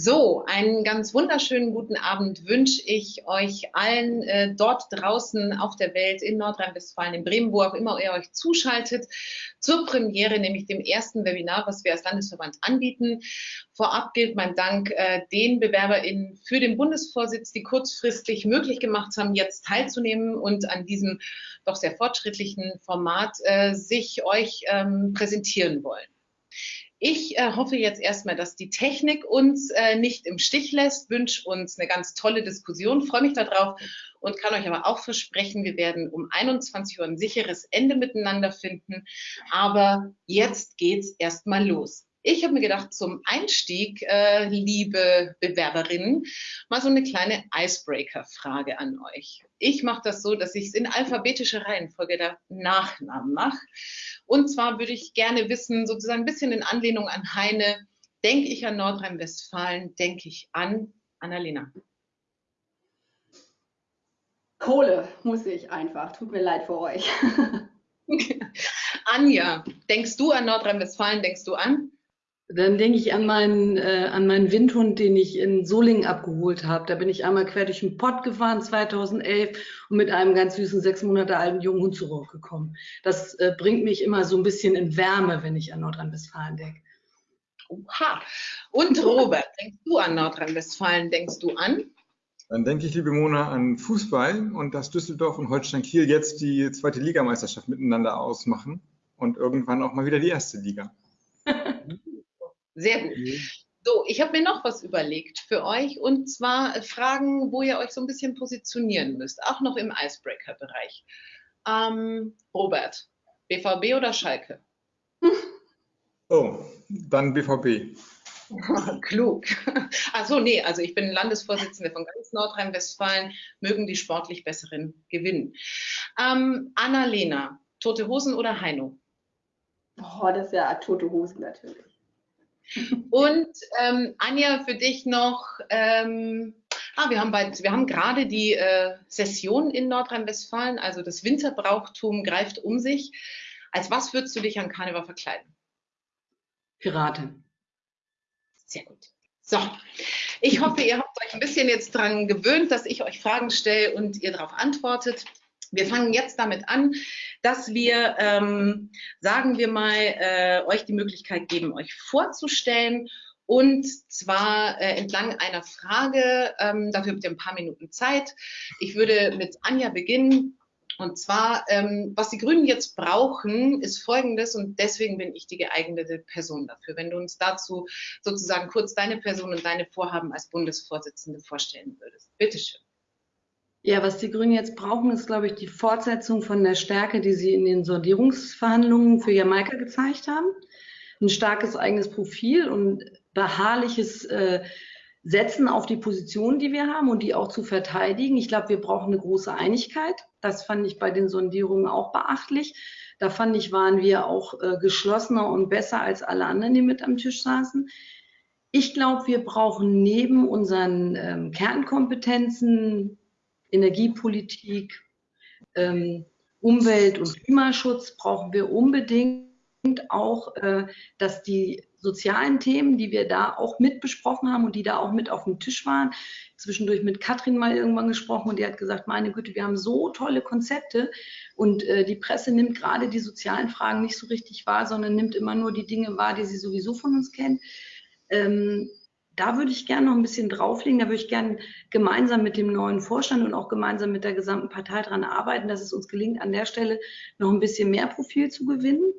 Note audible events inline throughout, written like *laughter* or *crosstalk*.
So, einen ganz wunderschönen guten Abend wünsche ich euch allen äh, dort draußen auf der Welt, in Nordrhein-Westfalen, in Bremen, wo auch immer ihr euch zuschaltet, zur Premiere, nämlich dem ersten Webinar, was wir als Landesverband anbieten. Vorab gilt mein Dank äh, den BewerberInnen für den Bundesvorsitz, die kurzfristig möglich gemacht haben, jetzt teilzunehmen und an diesem doch sehr fortschrittlichen Format äh, sich euch ähm, präsentieren wollen. Ich äh, hoffe jetzt erstmal, dass die Technik uns äh, nicht im Stich lässt, wünsche uns eine ganz tolle Diskussion, freue mich darauf und kann euch aber auch versprechen, wir werden um 21 Uhr ein sicheres Ende miteinander finden. Aber jetzt geht's erstmal los. Ich habe mir gedacht, zum Einstieg, äh, liebe Bewerberinnen, mal so eine kleine Icebreaker-Frage an euch. Ich mache das so, dass ich es in alphabetischer Reihenfolge der Nachnamen mache. Und zwar würde ich gerne wissen, sozusagen ein bisschen in Anlehnung an Heine, denke ich an Nordrhein-Westfalen, denke ich an Annalena. Kohle muss ich einfach. Tut mir leid für euch. *laughs* *laughs* Anja, denkst du an Nordrhein-Westfalen, denkst du an? Dann denke ich an meinen, äh, an meinen Windhund, den ich in Solingen abgeholt habe. Da bin ich einmal quer durch den Pott gefahren, 2011, und mit einem ganz süßen, sechs Monate alten jungen Hund zurückgekommen. Das äh, bringt mich immer so ein bisschen in Wärme, wenn ich an Nordrhein-Westfalen denke. Oha. Und Robert, denkst du an Nordrhein-Westfalen, denkst du an? Dann denke ich, liebe Mona, an Fußball und dass Düsseldorf und Holstein Kiel jetzt die zweite Ligameisterschaft miteinander ausmachen und irgendwann auch mal wieder die erste Liga. *laughs* Sehr gut. So, ich habe mir noch was überlegt für euch und zwar Fragen, wo ihr euch so ein bisschen positionieren müsst, auch noch im Icebreaker-Bereich. Ähm, Robert, BVB oder Schalke? *laughs* Oh, dann BVB. *laughs* Klug. Achso, nee, also ich bin Landesvorsitzende von ganz Nordrhein-Westfalen, mögen die sportlich Besseren gewinnen. Ähm, Anna-Lena, Tote Hosen oder Heino? Oh, das ist ja Tote Hosen natürlich. Und ähm, Anja, für dich noch, ähm, ah, wir haben, bald, wir haben gerade die äh, Session in Nordrhein-Westfalen, also das Winterbrauchtum greift um sich. Als was würdest du dich an Karneval verkleiden? Piratin. Sehr gut. So, ich hoffe, ihr habt euch ein bisschen jetzt daran gewöhnt, dass ich euch Fragen stelle und ihr darauf antwortet. Wir fangen jetzt damit an, dass wir, ähm, sagen wir mal, äh, euch die Möglichkeit geben, euch vorzustellen und zwar äh, entlang einer Frage. Ähm, dafür habt ihr ein paar Minuten Zeit. Ich würde mit Anja beginnen. Und zwar, ähm, was die Grünen jetzt brauchen, ist Folgendes und deswegen bin ich die geeignete Person dafür. Wenn du uns dazu sozusagen kurz deine Person und deine Vorhaben als Bundesvorsitzende vorstellen würdest. Bitteschön. Ja, was die Grünen jetzt brauchen, ist, glaube ich, die Fortsetzung von der Stärke, die sie in den Sondierungsverhandlungen für Jamaika gezeigt haben. Ein starkes eigenes Profil und beharrliches äh, Setzen auf die Position, die wir haben und die auch zu verteidigen. Ich glaube, wir brauchen eine große Einigkeit. Das fand ich bei den Sondierungen auch beachtlich. Da fand ich, waren wir auch äh, geschlossener und besser als alle anderen, die mit am Tisch saßen. Ich glaube, wir brauchen neben unseren ähm, Kernkompetenzen, Energiepolitik, ähm, Umwelt- und Klimaschutz brauchen wir unbedingt auch, äh, dass die sozialen Themen, die wir da auch mit besprochen haben und die da auch mit auf dem Tisch waren, zwischendurch mit Katrin mal irgendwann gesprochen und die hat gesagt, meine Güte, wir haben so tolle Konzepte und äh, die Presse nimmt gerade die sozialen Fragen nicht so richtig wahr, sondern nimmt immer nur die Dinge wahr, die sie sowieso von uns kennt. Ähm, da würde ich gerne noch ein bisschen drauflegen. Da würde ich gerne gemeinsam mit dem neuen Vorstand und auch gemeinsam mit der gesamten Partei daran arbeiten, dass es uns gelingt, an der Stelle noch ein bisschen mehr Profil zu gewinnen.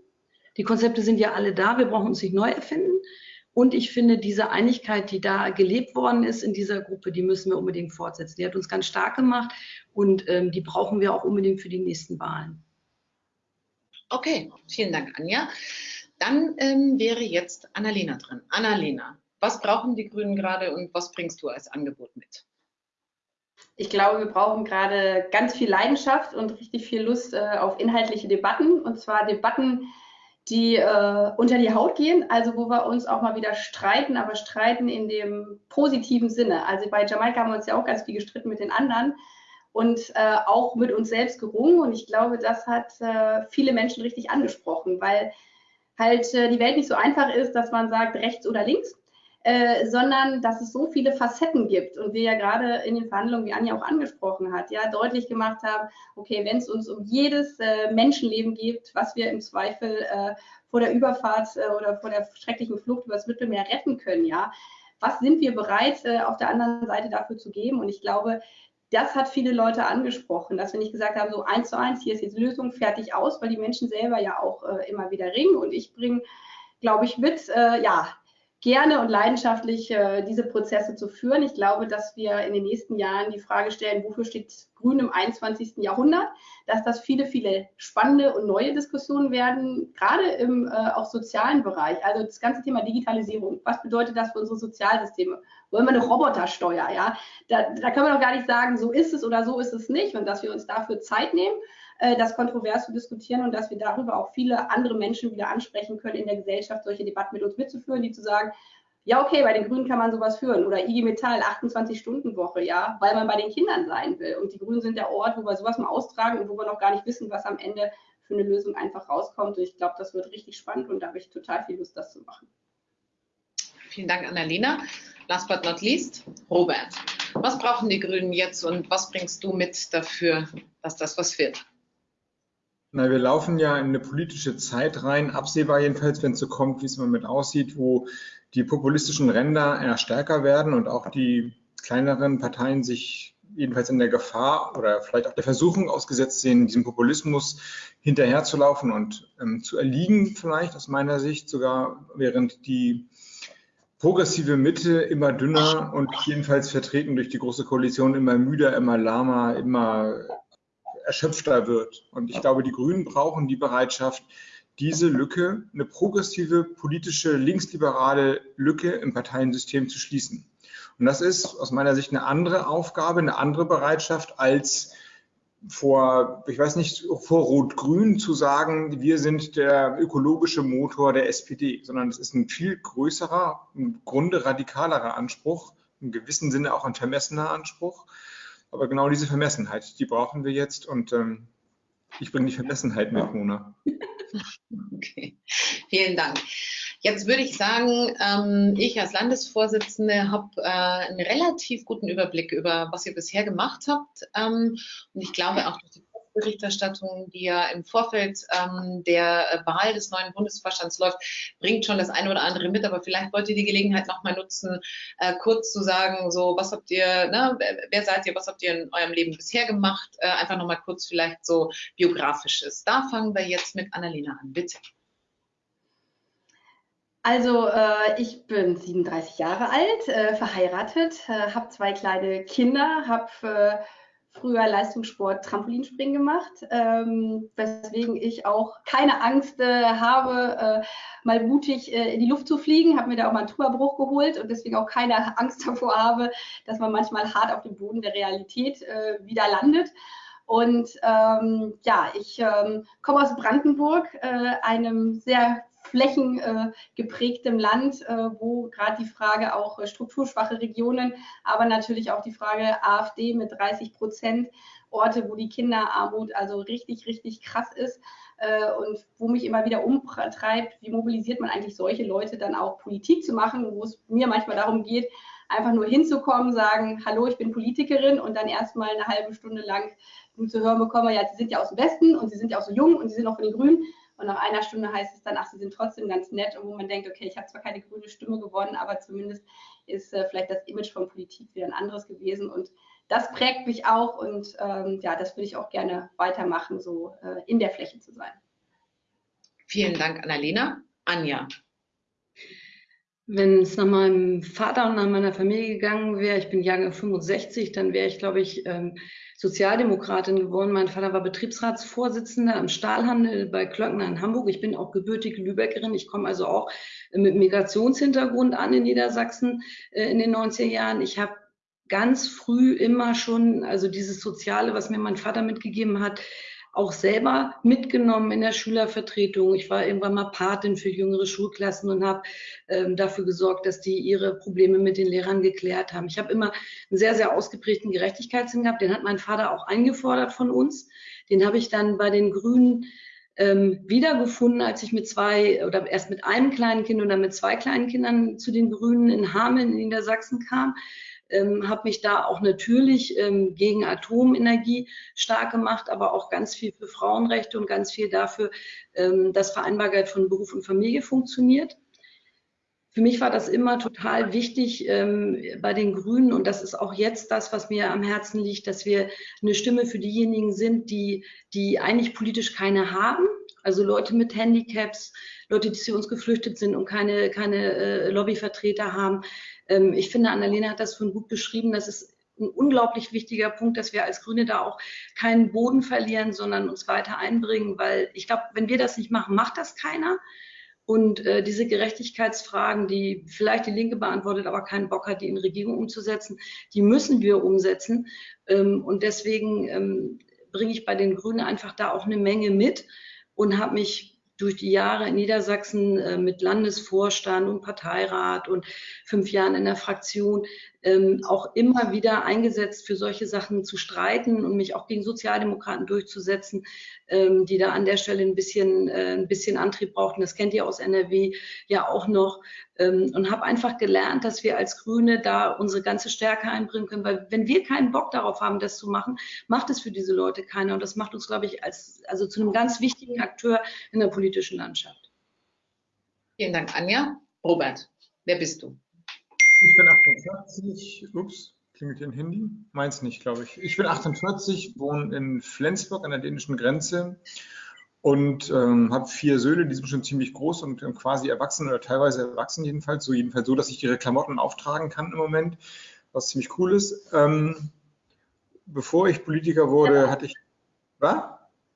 Die Konzepte sind ja alle da. Wir brauchen uns nicht neu erfinden. Und ich finde, diese Einigkeit, die da gelebt worden ist in dieser Gruppe, die müssen wir unbedingt fortsetzen. Die hat uns ganz stark gemacht und ähm, die brauchen wir auch unbedingt für die nächsten Wahlen. Okay, vielen Dank, Anja. Dann ähm, wäre jetzt Annalena dran. Annalena, was brauchen die Grünen gerade und was bringst du als Angebot mit? Ich glaube, wir brauchen gerade ganz viel Leidenschaft und richtig viel Lust äh, auf inhaltliche Debatten. Und zwar Debatten, die äh, unter die Haut gehen, also wo wir uns auch mal wieder streiten, aber streiten in dem positiven Sinne. Also bei Jamaika haben wir uns ja auch ganz viel gestritten mit den anderen und äh, auch mit uns selbst gerungen. Und ich glaube, das hat äh, viele Menschen richtig angesprochen, weil halt äh, die Welt nicht so einfach ist, dass man sagt rechts oder links, äh, sondern dass es so viele Facetten gibt und wir ja gerade in den Verhandlungen, wie Anja auch angesprochen hat, ja deutlich gemacht haben, okay, wenn es uns um jedes äh, Menschenleben geht, was wir im Zweifel äh, vor der Überfahrt äh, oder vor der schrecklichen Flucht über das Mittelmeer retten können, ja, was sind wir bereit äh, auf der anderen Seite dafür zu geben? Und ich glaube, das hat viele Leute angesprochen, dass wir nicht gesagt haben, so eins zu eins, hier ist jetzt Lösung, fertig aus, weil die Menschen selber ja auch äh, immer wieder ringen. Und ich bringe, glaube ich, mit, äh, ja, gerne und leidenschaftlich äh, diese Prozesse zu führen. Ich glaube, dass wir in den nächsten Jahren die Frage stellen, wofür steht Grün im 21. Jahrhundert, dass das viele, viele spannende und neue Diskussionen werden, gerade im äh, auch sozialen Bereich. Also das ganze Thema Digitalisierung. Was bedeutet das für unsere Sozialsysteme? Wollen wir eine Robotersteuer? Ja, da, da können wir doch gar nicht sagen, so ist es oder so ist es nicht und dass wir uns dafür Zeit nehmen äh, das kontrovers zu diskutieren und dass wir darüber auch viele andere Menschen wieder ansprechen können in der Gesellschaft, solche Debatten mit uns mitzuführen, die zu sagen, ja, okay, bei den Grünen kann man sowas führen. Oder IG Metall, 28-Stunden-Woche, ja, weil man bei den Kindern sein will. Und die Grünen sind der Ort, wo wir sowas mal austragen und wo wir noch gar nicht wissen, was am Ende für eine Lösung einfach rauskommt. Und ich glaube, das wird richtig spannend und da habe ich total viel Lust, das zu machen. Vielen Dank, Annalena. Last but not least, Robert. Was brauchen die Grünen jetzt und was bringst du mit dafür, dass das was wird? Na, wir laufen ja in eine politische Zeit rein, absehbar jedenfalls, wenn es so kommt, wie es im Moment aussieht, wo die populistischen Ränder eher stärker werden und auch die kleineren Parteien sich jedenfalls in der Gefahr oder vielleicht auch der Versuchung ausgesetzt sehen, diesem Populismus hinterherzulaufen und ähm, zu erliegen, vielleicht aus meiner Sicht sogar, während die progressive Mitte immer dünner und jedenfalls vertreten durch die Große Koalition immer müder, immer lahmer, immer erschöpfter wird. Und ich glaube, die Grünen brauchen die Bereitschaft, diese Lücke, eine progressive politische linksliberale Lücke im Parteiensystem zu schließen. Und das ist aus meiner Sicht eine andere Aufgabe, eine andere Bereitschaft als vor, ich weiß nicht, vor Rot-Grün zu sagen, wir sind der ökologische Motor der SPD, sondern es ist ein viel größerer, im Grunde radikalerer Anspruch, im gewissen Sinne auch ein vermessener Anspruch, aber genau diese Vermessenheit, die brauchen wir jetzt und ähm, ich bringe die Vermessenheit mit, Mona. *laughs* Okay, vielen Dank. Jetzt würde ich sagen, ähm, ich als Landesvorsitzende habe äh, einen relativ guten Überblick über, was ihr bisher gemacht habt. Ähm, und ich glaube auch durch die Berichterstattung, die ja im Vorfeld ähm, der äh, Wahl des neuen Bundesvorstands läuft, bringt schon das eine oder andere mit. Aber vielleicht wollt ihr die Gelegenheit nochmal nutzen, äh, kurz zu sagen, so was habt ihr, ne, wer seid ihr, was habt ihr in eurem Leben bisher gemacht? Äh, einfach nochmal kurz vielleicht so biografisches. Da fangen wir jetzt mit Annalena an, bitte. Also äh, ich bin 37 Jahre alt, äh, verheiratet, äh, habe zwei kleine Kinder, habe früher Leistungssport Trampolinspringen gemacht, ähm, weswegen ich auch keine Angst äh, habe, äh, mal mutig äh, in die Luft zu fliegen. Habe mir da auch mal einen Trümmerbruch geholt und deswegen auch keine *laughs* Angst davor habe, dass man manchmal hart auf dem Boden der Realität äh, wieder landet. Und ähm, ja, ich ähm, komme aus Brandenburg, äh, einem sehr flächengeprägtem Land, äh, wo gerade die Frage auch äh, strukturschwache Regionen, aber natürlich auch die Frage AfD mit 30 Prozent Orte, wo die Kinderarmut also richtig, richtig krass ist äh, und wo mich immer wieder umtreibt, wie mobilisiert man eigentlich solche Leute dann auch Politik zu machen, wo es mir manchmal darum geht, einfach nur hinzukommen, sagen, hallo, ich bin Politikerin und dann erstmal eine halbe Stunde lang zu hören bekomme, ja, Sie sind ja aus dem Westen und Sie sind ja auch so jung und Sie sind auch von den Grünen. Und nach einer Stunde heißt es dann, ach, sie sind trotzdem ganz nett. Und wo man denkt, okay, ich habe zwar keine grüne Stimme gewonnen, aber zumindest ist äh, vielleicht das Image von Politik wieder ein anderes gewesen. Und das prägt mich auch. Und ähm, ja, das würde ich auch gerne weitermachen, so äh, in der Fläche zu sein. Vielen Dank, Annalena. Anja. Wenn es nach meinem Vater und nach meiner Familie gegangen wäre, ich bin Jahrgang 65, dann wäre ich, glaube ich, ähm, Sozialdemokratin geworden. Mein Vater war Betriebsratsvorsitzender im Stahlhandel bei Klöckner in Hamburg. Ich bin auch gebürtige Lübeckerin. Ich komme also auch mit Migrationshintergrund an in Niedersachsen äh, in den 90er Jahren. Ich habe ganz früh immer schon, also dieses Soziale, was mir mein Vater mitgegeben hat, auch selber mitgenommen in der Schülervertretung. Ich war irgendwann mal Patin für jüngere Schulklassen und habe ähm, dafür gesorgt, dass die ihre Probleme mit den Lehrern geklärt haben. Ich habe immer einen sehr, sehr ausgeprägten Gerechtigkeitssinn gehabt. Den hat mein Vater auch eingefordert von uns. Den habe ich dann bei den Grünen ähm, wiedergefunden, als ich mit zwei oder erst mit einem kleinen Kind und dann mit zwei kleinen Kindern zu den Grünen in Hameln in Niedersachsen kam. Ähm, habe mich da auch natürlich ähm, gegen Atomenergie stark gemacht, aber auch ganz viel für Frauenrechte und ganz viel dafür, ähm, dass Vereinbarkeit von Beruf und Familie funktioniert. Für mich war das immer total wichtig ähm, bei den Grünen und das ist auch jetzt das, was mir am Herzen liegt, dass wir eine Stimme für diejenigen sind, die, die eigentlich politisch keine haben. Also Leute mit Handicaps, Leute, die zu uns geflüchtet sind und keine, keine äh, Lobbyvertreter haben. Ähm, ich finde, Annalena hat das schon gut beschrieben. Das ist ein unglaublich wichtiger Punkt, dass wir als Grüne da auch keinen Boden verlieren, sondern uns weiter einbringen, weil ich glaube, wenn wir das nicht machen, macht das keiner. Und äh, diese Gerechtigkeitsfragen, die vielleicht die Linke beantwortet, aber keinen Bock hat, die in Regierung umzusetzen, die müssen wir umsetzen. Ähm, und deswegen ähm, bringe ich bei den Grünen einfach da auch eine Menge mit und habe mich durch die Jahre in Niedersachsen äh, mit Landesvorstand und Parteirat und fünf Jahren in der Fraktion ähm, auch immer wieder eingesetzt, für solche Sachen zu streiten und mich auch gegen Sozialdemokraten durchzusetzen, ähm, die da an der Stelle ein bisschen, äh, ein bisschen Antrieb brauchten. Das kennt ihr aus NRW ja auch noch. Ähm, und habe einfach gelernt, dass wir als Grüne da unsere ganze Stärke einbringen können, weil wenn wir keinen Bock darauf haben, das zu machen, macht es für diese Leute keiner. Und das macht uns, glaube ich, als, also zu einem ganz wichtigen Akteur in der politischen Landschaft. Vielen Dank, Anja. Robert, wer bist du? Ich bin 48, ups, klingelt hier ein Handy? Meins nicht, glaube ich. Ich bin 48, wohne in Flensburg an der dänischen Grenze und ähm, habe vier Söhne, die sind schon ziemlich groß und ähm, quasi erwachsen oder teilweise erwachsen jedenfalls, so jedenfalls so, dass ich ihre Klamotten auftragen kann im Moment, was ziemlich cool ist. Ähm, bevor ich Politiker wurde, ja. hatte ich, was?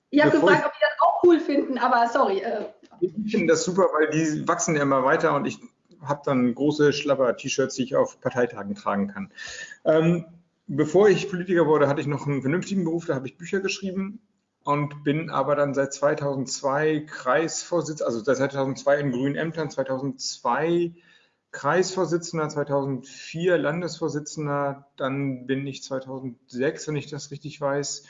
Ich habe gefragt, ob die das auch cool finden, aber sorry. Äh. Ich finde das super, weil die wachsen ja immer weiter und ich habe dann große Schlapper-T-Shirts, die ich auf Parteitagen tragen kann. Ähm, bevor ich Politiker wurde, hatte ich noch einen vernünftigen Beruf, da habe ich Bücher geschrieben und bin aber dann seit 2002 Kreisvorsitzender, also seit 2002 in grünen Ämtern, 2002 Kreisvorsitzender, 2004 Landesvorsitzender, dann bin ich 2006, wenn ich das richtig weiß,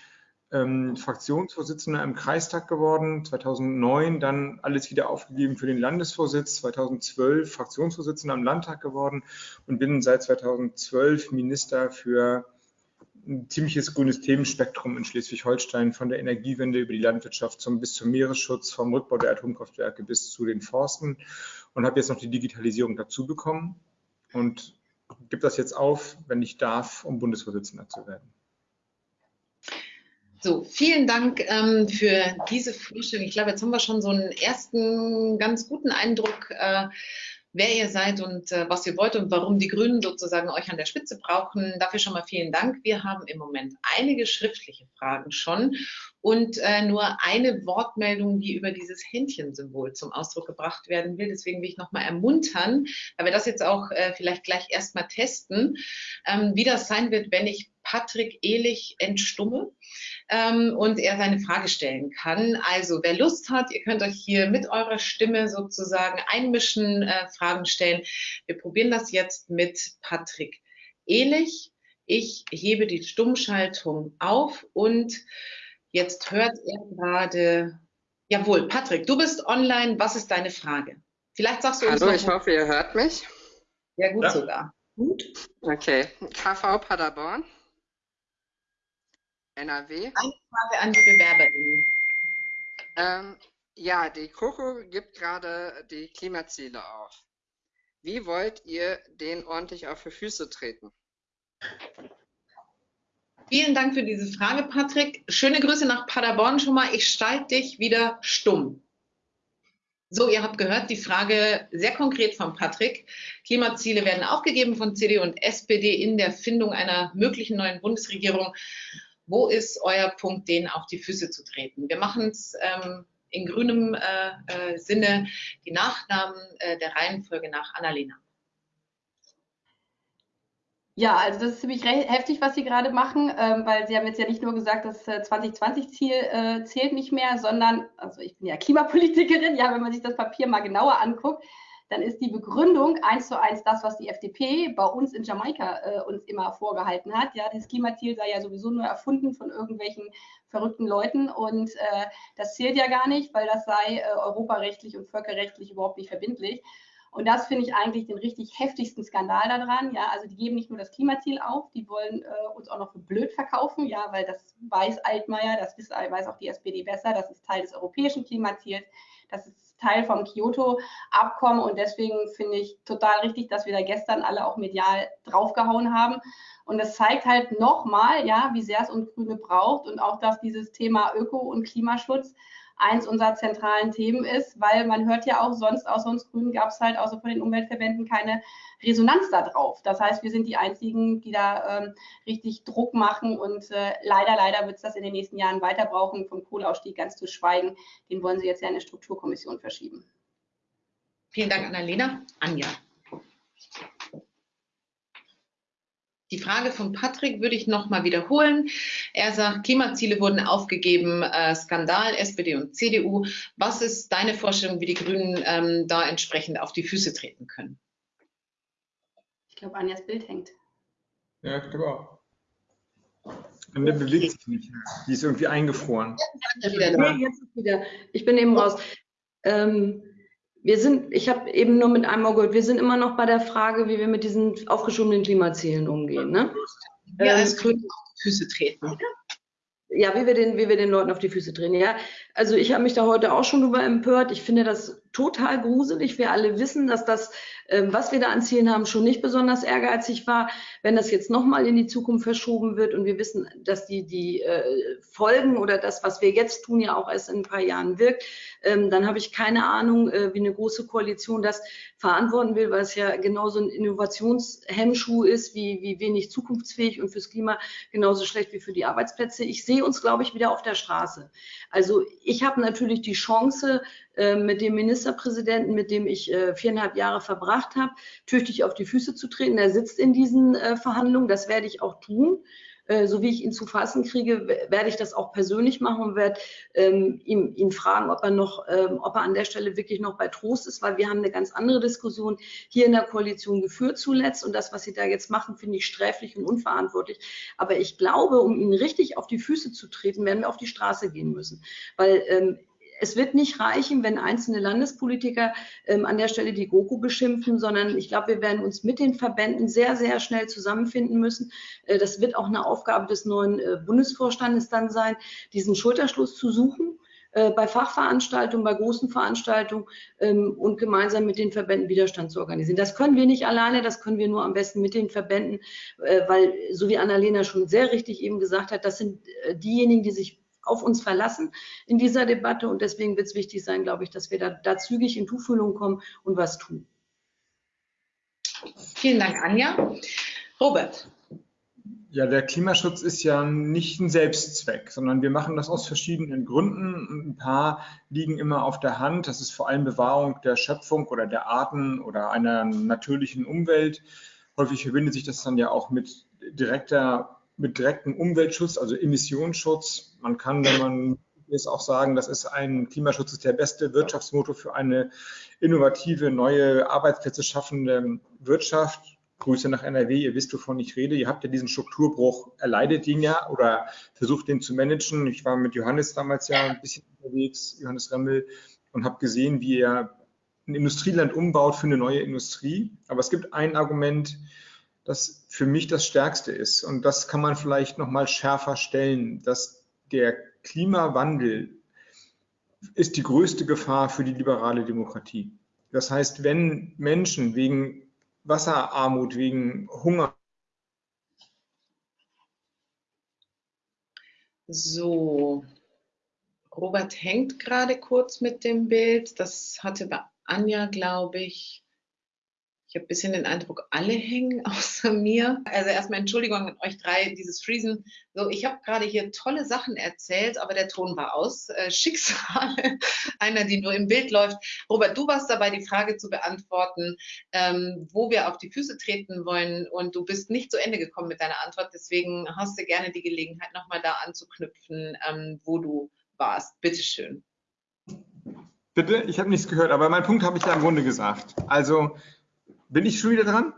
ähm, Fraktionsvorsitzender im Kreistag geworden, 2009 dann alles wieder aufgegeben für den Landesvorsitz, 2012 Fraktionsvorsitzender im Landtag geworden und bin seit 2012 Minister für ein ziemliches grünes Themenspektrum in Schleswig-Holstein, von der Energiewende über die Landwirtschaft zum, bis zum Meeresschutz, vom Rückbau der Atomkraftwerke bis zu den Forsten und habe jetzt noch die Digitalisierung dazu bekommen. Und gebe das jetzt auf, wenn ich darf, um Bundesvorsitzender zu werden. So, vielen Dank ähm, für diese Vorstellung. Ich glaube, jetzt haben wir schon so einen ersten ganz guten Eindruck, äh, wer ihr seid und äh, was ihr wollt und warum die Grünen sozusagen euch an der Spitze brauchen. Dafür schon mal vielen Dank. Wir haben im Moment einige schriftliche Fragen schon und äh, nur eine Wortmeldung, die über dieses Händchensymbol zum Ausdruck gebracht werden will. Deswegen will ich nochmal ermuntern, weil wir das jetzt auch äh, vielleicht gleich erstmal testen, ähm, wie das sein wird, wenn ich Patrick Ehlich entstumme ähm, und er seine Frage stellen kann. Also wer Lust hat, ihr könnt euch hier mit eurer Stimme sozusagen einmischen, äh, Fragen stellen. Wir probieren das jetzt mit Patrick Ehlich. Ich hebe die Stummschaltung auf und jetzt hört er gerade, jawohl, Patrick, du bist online. Was ist deine Frage? Vielleicht sagst du uns Hallo, ich hoffe, ihr hört mich. Ja, gut ja. sogar. Gut. Okay. KV Paderborn. NRW. Eine Frage an die Bewerberinnen. Ähm, ja, die KOKO gibt gerade die Klimaziele auf. Wie wollt ihr den ordentlich auf die Füße treten? Vielen Dank für diese Frage, Patrick. Schöne Grüße nach Paderborn schon mal. Ich schalte dich wieder stumm. So, ihr habt gehört, die Frage sehr konkret von Patrick. Klimaziele werden aufgegeben von CDU und SPD in der Findung einer möglichen neuen Bundesregierung. Wo ist euer Punkt, denen auf die Füße zu treten? Wir machen es ähm, in grünem äh, äh, Sinne die Nachnamen äh, der Reihenfolge nach Annalena. Ja, also das ist ziemlich heftig, was Sie gerade machen, ähm, weil Sie haben jetzt ja nicht nur gesagt, das 2020-Ziel äh, äh, zählt nicht mehr, sondern, also ich bin ja Klimapolitikerin, ja, wenn man sich das Papier mal genauer anguckt, dann ist die Begründung eins zu eins das, was die FDP bei uns in Jamaika äh, uns immer vorgehalten hat. Ja, das Klimaziel sei ja sowieso nur erfunden von irgendwelchen verrückten Leuten und äh, das zählt ja gar nicht, weil das sei äh, europarechtlich und völkerrechtlich überhaupt nicht verbindlich. Und das finde ich eigentlich den richtig heftigsten Skandal daran. Ja, also die geben nicht nur das Klimaziel auf, die wollen äh, uns auch noch für blöd verkaufen, ja, weil das weiß Altmaier, das weiß auch die SPD besser, das ist Teil des europäischen Klimaziels, das ist Teil vom Kyoto-Abkommen und deswegen finde ich total richtig, dass wir da gestern alle auch medial draufgehauen haben. Und das zeigt halt nochmal, ja, wie sehr es uns Grüne braucht und auch, dass dieses Thema Öko- und Klimaschutz eins unserer zentralen Themen ist, weil man hört ja auch sonst, außer uns Grünen gab es halt außer von den Umweltverbänden keine Resonanz darauf. Das heißt, wir sind die Einzigen, die da ähm, richtig Druck machen und äh, leider, leider wird es das in den nächsten Jahren weiter brauchen, vom Kohleausstieg ganz zu schweigen. Den wollen sie jetzt ja in eine Strukturkommission verschieben. Vielen Dank, Annalena. Anja. Die Frage von Patrick würde ich nochmal wiederholen. Er sagt, Klimaziele wurden aufgegeben, äh, Skandal, SPD und CDU. Was ist deine Vorstellung, wie die Grünen ähm, da entsprechend auf die Füße treten können? Ich glaube, Anjas Bild hängt. Ja, ich glaube auch. Und der bewegt sich nicht. Die ist irgendwie eingefroren. Nee, jetzt ist wieder. Ich bin eben raus. Ähm, wir sind, ich habe eben nur mit einem Mal gehört, wir sind immer noch bei der Frage, wie wir mit diesen aufgeschobenen Klimazielen umgehen. Ne? Ja, als Grüne auf die Füße treten. Ja, wie wir, den, wie wir den Leuten auf die Füße treten. Ja, also ich habe mich da heute auch schon drüber empört. Ich finde das total gruselig. Wir alle wissen, dass das, äh, was wir da an Zielen haben, schon nicht besonders ehrgeizig war. Wenn das jetzt nochmal in die Zukunft verschoben wird und wir wissen, dass die, die äh, Folgen oder das, was wir jetzt tun, ja auch erst in ein paar Jahren wirkt, ähm, dann habe ich keine Ahnung, äh, wie eine große Koalition das verantworten will, weil es ja genauso ein Innovationshemmschuh ist, wie, wie wenig zukunftsfähig und fürs Klima genauso schlecht wie für die Arbeitsplätze. Ich sehe uns, glaube ich, wieder auf der Straße. Also ich habe natürlich die Chance, äh, mit dem Ministerpräsidenten, mit dem ich äh, viereinhalb Jahre verbracht habe, tüchtig auf die Füße zu treten. Er sitzt in diesen äh, Verhandlungen, das werde ich auch tun. So wie ich ihn zu fassen kriege, werde ich das auch persönlich machen und werde ähm, ihn, ihn, fragen, ob er noch, ähm, ob er an der Stelle wirklich noch bei Trost ist, weil wir haben eine ganz andere Diskussion hier in der Koalition geführt zuletzt und das, was sie da jetzt machen, finde ich sträflich und unverantwortlich. Aber ich glaube, um ihn richtig auf die Füße zu treten, werden wir auf die Straße gehen müssen, weil ähm, es wird nicht reichen, wenn einzelne Landespolitiker ähm, an der Stelle die GroKo beschimpfen, sondern ich glaube, wir werden uns mit den Verbänden sehr, sehr schnell zusammenfinden müssen. Äh, das wird auch eine Aufgabe des neuen äh, Bundesvorstandes dann sein, diesen Schulterschluss zu suchen äh, bei Fachveranstaltungen, bei großen Veranstaltungen ähm, und gemeinsam mit den Verbänden Widerstand zu organisieren. Das können wir nicht alleine, das können wir nur am besten mit den Verbänden, äh, weil, so wie Annalena schon sehr richtig eben gesagt hat, das sind äh, diejenigen, die sich auf uns verlassen in dieser Debatte. Und deswegen wird es wichtig sein, glaube ich, dass wir da, da zügig in Tuchfühlung kommen und was tun. Vielen Dank, Anja. Robert. Ja, der Klimaschutz ist ja nicht ein Selbstzweck, sondern wir machen das aus verschiedenen Gründen. Ein paar liegen immer auf der Hand. Das ist vor allem Bewahrung der Schöpfung oder der Arten oder einer natürlichen Umwelt. Häufig verbindet sich das dann ja auch mit direkter mit direktem Umweltschutz, also Emissionsschutz. Man kann, wenn man ist, auch sagen, das ist ein Klimaschutz ist der beste Wirtschaftsmotor für eine innovative, neue Arbeitsplätze schaffende Wirtschaft. Grüße nach NRW, ihr wisst, wovon ich rede. Ihr habt ja diesen Strukturbruch, erleidet ihn ja oder versucht den zu managen. Ich war mit Johannes damals ja ein bisschen unterwegs, Johannes Remmel, und habe gesehen, wie er ein Industrieland umbaut für eine neue Industrie. Aber es gibt ein Argument, das für mich das Stärkste ist. Und das kann man vielleicht noch mal schärfer stellen, dass der Klimawandel ist die größte Gefahr für die liberale Demokratie. Das heißt, wenn Menschen wegen Wasserarmut, wegen Hunger So, Robert hängt gerade kurz mit dem Bild. Das hatte bei Anja, glaube ich, ich habe ein bisschen den Eindruck, alle hängen *laughs* außer mir. Also erstmal Entschuldigung an euch drei, dieses Freezen. So, ich habe gerade hier tolle Sachen erzählt, aber der Ton war aus. Äh, Schicksale, *laughs* einer, die nur im Bild läuft. Robert, du warst dabei, die Frage zu beantworten, ähm, wo wir auf die Füße treten wollen und du bist nicht zu Ende gekommen mit deiner Antwort. Deswegen hast du gerne die Gelegenheit, nochmal da anzuknüpfen, ähm, wo du warst. Bitteschön. Bitte? Ich habe nichts gehört, aber meinen Punkt habe ich ja im Grunde gesagt. Also, bin ich schon wieder dran?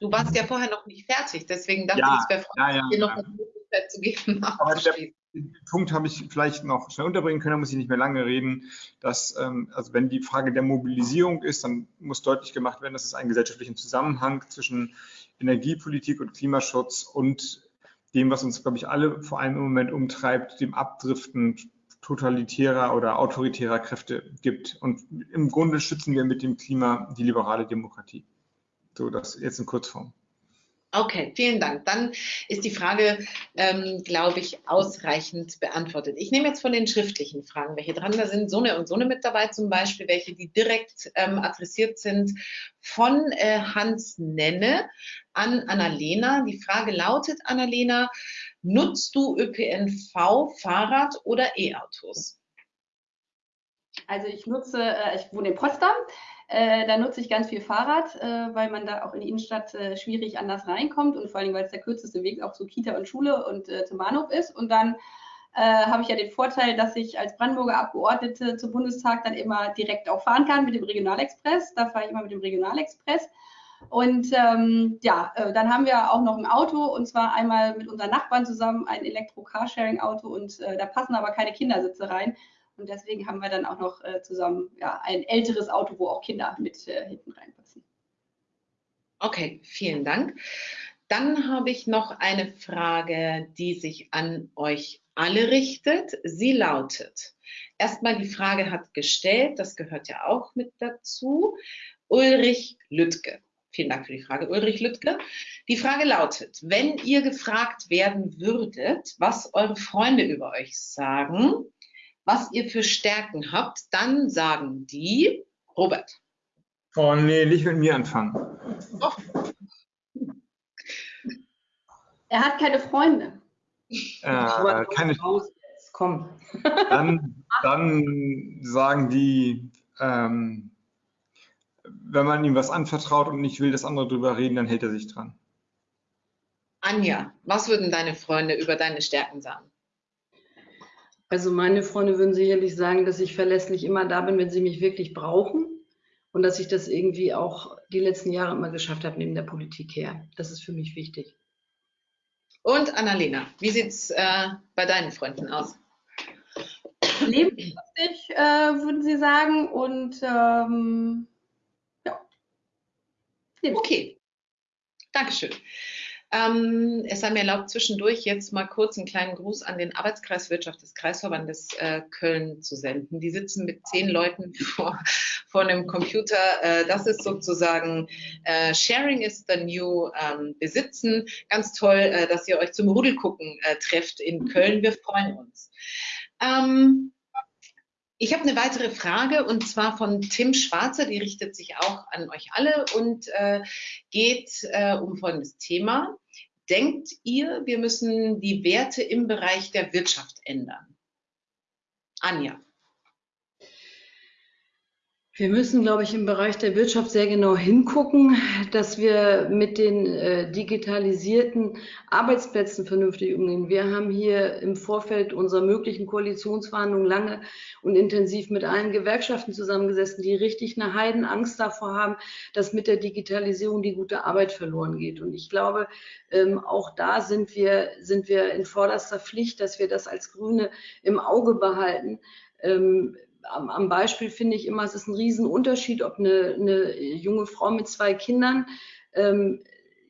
Du warst ja vorher noch nicht fertig, deswegen dachte Ja, ich, es wäre ja, ja, dir noch eine Möglichkeit zu geben. *laughs* Den Punkt habe ich vielleicht noch schnell unterbringen können, da muss ich nicht mehr lange reden. Dass, ähm, also wenn die Frage der Mobilisierung ist, dann muss deutlich gemacht werden, dass es einen gesellschaftlichen Zusammenhang zwischen Energiepolitik und Klimaschutz und dem, was uns, glaube ich, alle vor allem im Moment umtreibt, dem Abdriften totalitärer oder autoritärer Kräfte gibt. Und im Grunde schützen wir mit dem Klima die liberale Demokratie. So, das jetzt in Kurzform. Okay, vielen Dank. Dann ist die Frage, ähm, glaube ich, ausreichend beantwortet. Ich nehme jetzt von den schriftlichen Fragen welche dran. Da sind Sonne und Sonne mit dabei zum Beispiel, welche die direkt ähm, adressiert sind von äh, Hans Nenne an Annalena. Die Frage lautet, Annalena, nutzt du ÖPNV, Fahrrad oder E-Autos? Also ich nutze, äh, ich wohne in Potsdam, äh, da nutze ich ganz viel Fahrrad, äh, weil man da auch in die Innenstadt schwierig anders reinkommt und vor allem, weil es der kürzeste Weg auch zu Kita und Schule und zum Bahnhof ist. Und dann habe ich ja den Vorteil, dass ich als Brandenburger Abgeordnete zum Bundestag dann immer direkt auch fahren kann mit dem Regionalexpress. Da fahre ich immer mit dem Regionalexpress. Und ähm, ja, äh, dann haben wir auch noch ein Auto und zwar einmal mit unseren Nachbarn zusammen ein Elektro-Carsharing-Auto und äh, da passen aber keine Kindersitze rein. Und deswegen haben wir dann auch noch äh, zusammen ja, ein älteres Auto, wo auch Kinder mit äh, hinten reinpassen. Okay, vielen Dank. Dann habe ich noch eine Frage, die sich an euch alle richtet. Sie lautet, erstmal die Frage hat gestellt, das gehört ja auch mit dazu, Ulrich Lüttke. Vielen Dank für die Frage, Ulrich Lüttke. Die Frage lautet, wenn ihr gefragt werden würdet, was eure Freunde über euch sagen, was ihr für Stärken habt, dann sagen die, Robert. Oh nee, nicht mit mir anfangen. Er hat keine Freunde. Äh, keine, komm. dann, *laughs* dann sagen die, ähm, wenn man ihm was anvertraut und nicht will, dass andere drüber reden, dann hält er sich dran. Anja, was würden deine Freunde über deine Stärken sagen? Also meine Freunde würden sicherlich sagen, dass ich verlässlich immer da bin, wenn sie mich wirklich brauchen und dass ich das irgendwie auch die letzten Jahre immer geschafft habe neben der Politik her. Das ist für mich wichtig. Und Annalena, wie sieht's äh, bei deinen Freunden aus? Lebenslustig, äh, würden Sie sagen. Und ähm. Okay, Dankeschön. Ähm, es sei mir erlaubt, zwischendurch jetzt mal kurz einen kleinen Gruß an den Arbeitskreis Wirtschaft des Kreisverbandes äh, Köln zu senden. Die sitzen mit zehn Leuten *laughs* vor, vor einem Computer. Äh, das ist sozusagen äh, Sharing is the new ähm, Besitzen. Ganz toll, äh, dass ihr euch zum Rudelgucken äh, trefft in Köln. Wir freuen uns. Ähm, ich habe eine weitere Frage und zwar von Tim Schwarzer, die richtet sich auch an euch alle und äh, geht äh, um folgendes Thema. Denkt ihr, wir müssen die Werte im Bereich der Wirtschaft ändern? Anja. Wir müssen, glaube ich, im Bereich der Wirtschaft sehr genau hingucken, dass wir mit den äh, digitalisierten Arbeitsplätzen vernünftig umgehen. Wir haben hier im Vorfeld unserer möglichen Koalitionsverhandlungen lange und intensiv mit allen Gewerkschaften zusammengesessen, die richtig eine Heidenangst davor haben, dass mit der Digitalisierung die gute Arbeit verloren geht. Und ich glaube, ähm, auch da sind wir, sind wir in vorderster Pflicht, dass wir das als Grüne im Auge behalten. Ähm, am, am Beispiel finde ich immer, es ist ein Riesenunterschied, ob eine, eine junge Frau mit zwei Kindern ähm,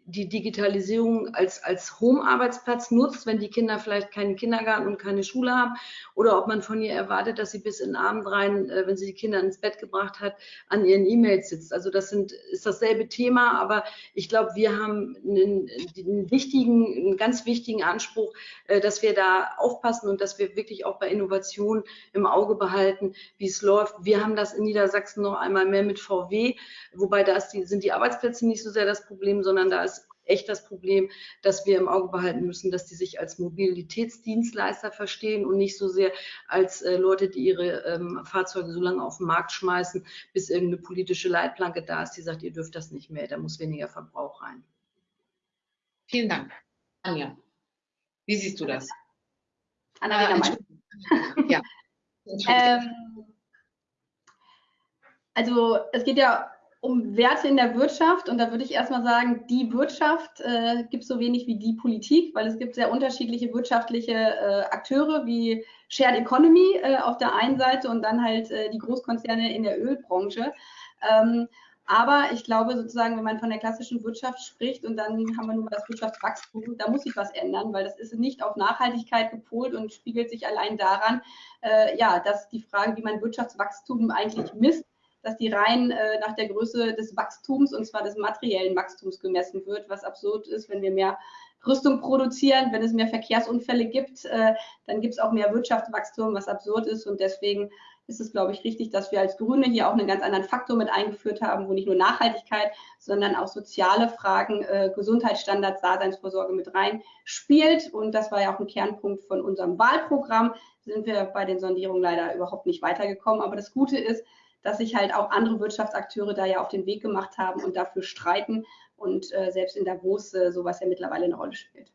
die Digitalisierung als, als Home-Arbeitsplatz nutzt, wenn die Kinder vielleicht keinen Kindergarten und keine Schule haben, oder ob man von ihr erwartet, dass sie bis in den Abend rein, äh, wenn sie die Kinder ins Bett gebracht hat, an ihren E-Mails sitzt. Also das sind, ist dasselbe Thema, aber ich glaube, wir haben einen, einen wichtigen, einen ganz wichtigen Anspruch, äh, dass wir da aufpassen und dass wir wirklich auch bei Innovation im Auge behalten, wie es läuft. Wir haben das in Niedersachsen noch einmal mehr mit VW, wobei da die, sind die Arbeitsplätze nicht so sehr das Problem, sondern da ist echt das Problem, dass wir im Auge behalten müssen, dass die sich als Mobilitätsdienstleister verstehen und nicht so sehr als äh, Leute, die ihre ähm, Fahrzeuge so lange auf den Markt schmeißen, bis irgendeine politische Leitplanke da ist, die sagt, ihr dürft das nicht mehr, da muss weniger Verbrauch rein. Vielen Dank. Anja, wie siehst du das? Annalena Äh, ja. *laughs* Ähm, also es geht ja um Werte in der Wirtschaft und da würde ich erstmal sagen, die Wirtschaft äh, gibt so wenig wie die Politik, weil es gibt sehr unterschiedliche wirtschaftliche äh, Akteure wie Shared Economy äh, auf der einen Seite und dann halt äh, die Großkonzerne in der Ölbranche. Ähm, aber ich glaube sozusagen, wenn man von der klassischen Wirtschaft spricht und dann haben wir nun mal das Wirtschaftswachstum, da muss sich was ändern, weil das ist nicht auf Nachhaltigkeit gepolt und spiegelt sich allein daran, äh, ja, dass die Frage, wie man Wirtschaftswachstum eigentlich misst, dass die rein äh, nach der Größe des Wachstums und zwar des materiellen Wachstums gemessen wird, was absurd ist, wenn wir mehr Rüstung produzieren, wenn es mehr Verkehrsunfälle gibt, äh, dann gibt es auch mehr Wirtschaftswachstum, was absurd ist und deswegen ist es, glaube ich, richtig, dass wir als Grüne hier auch einen ganz anderen Faktor mit eingeführt haben, wo nicht nur Nachhaltigkeit, sondern auch soziale Fragen, äh, Gesundheitsstandards, Daseinsvorsorge mit rein spielt. Und das war ja auch ein Kernpunkt von unserem Wahlprogramm. Sind wir bei den Sondierungen leider überhaupt nicht weitergekommen. Aber das Gute ist, dass sich halt auch andere Wirtschaftsakteure da ja auf den Weg gemacht haben und dafür streiten und äh, selbst in Davos äh, sowas ja mittlerweile eine Rolle spielt.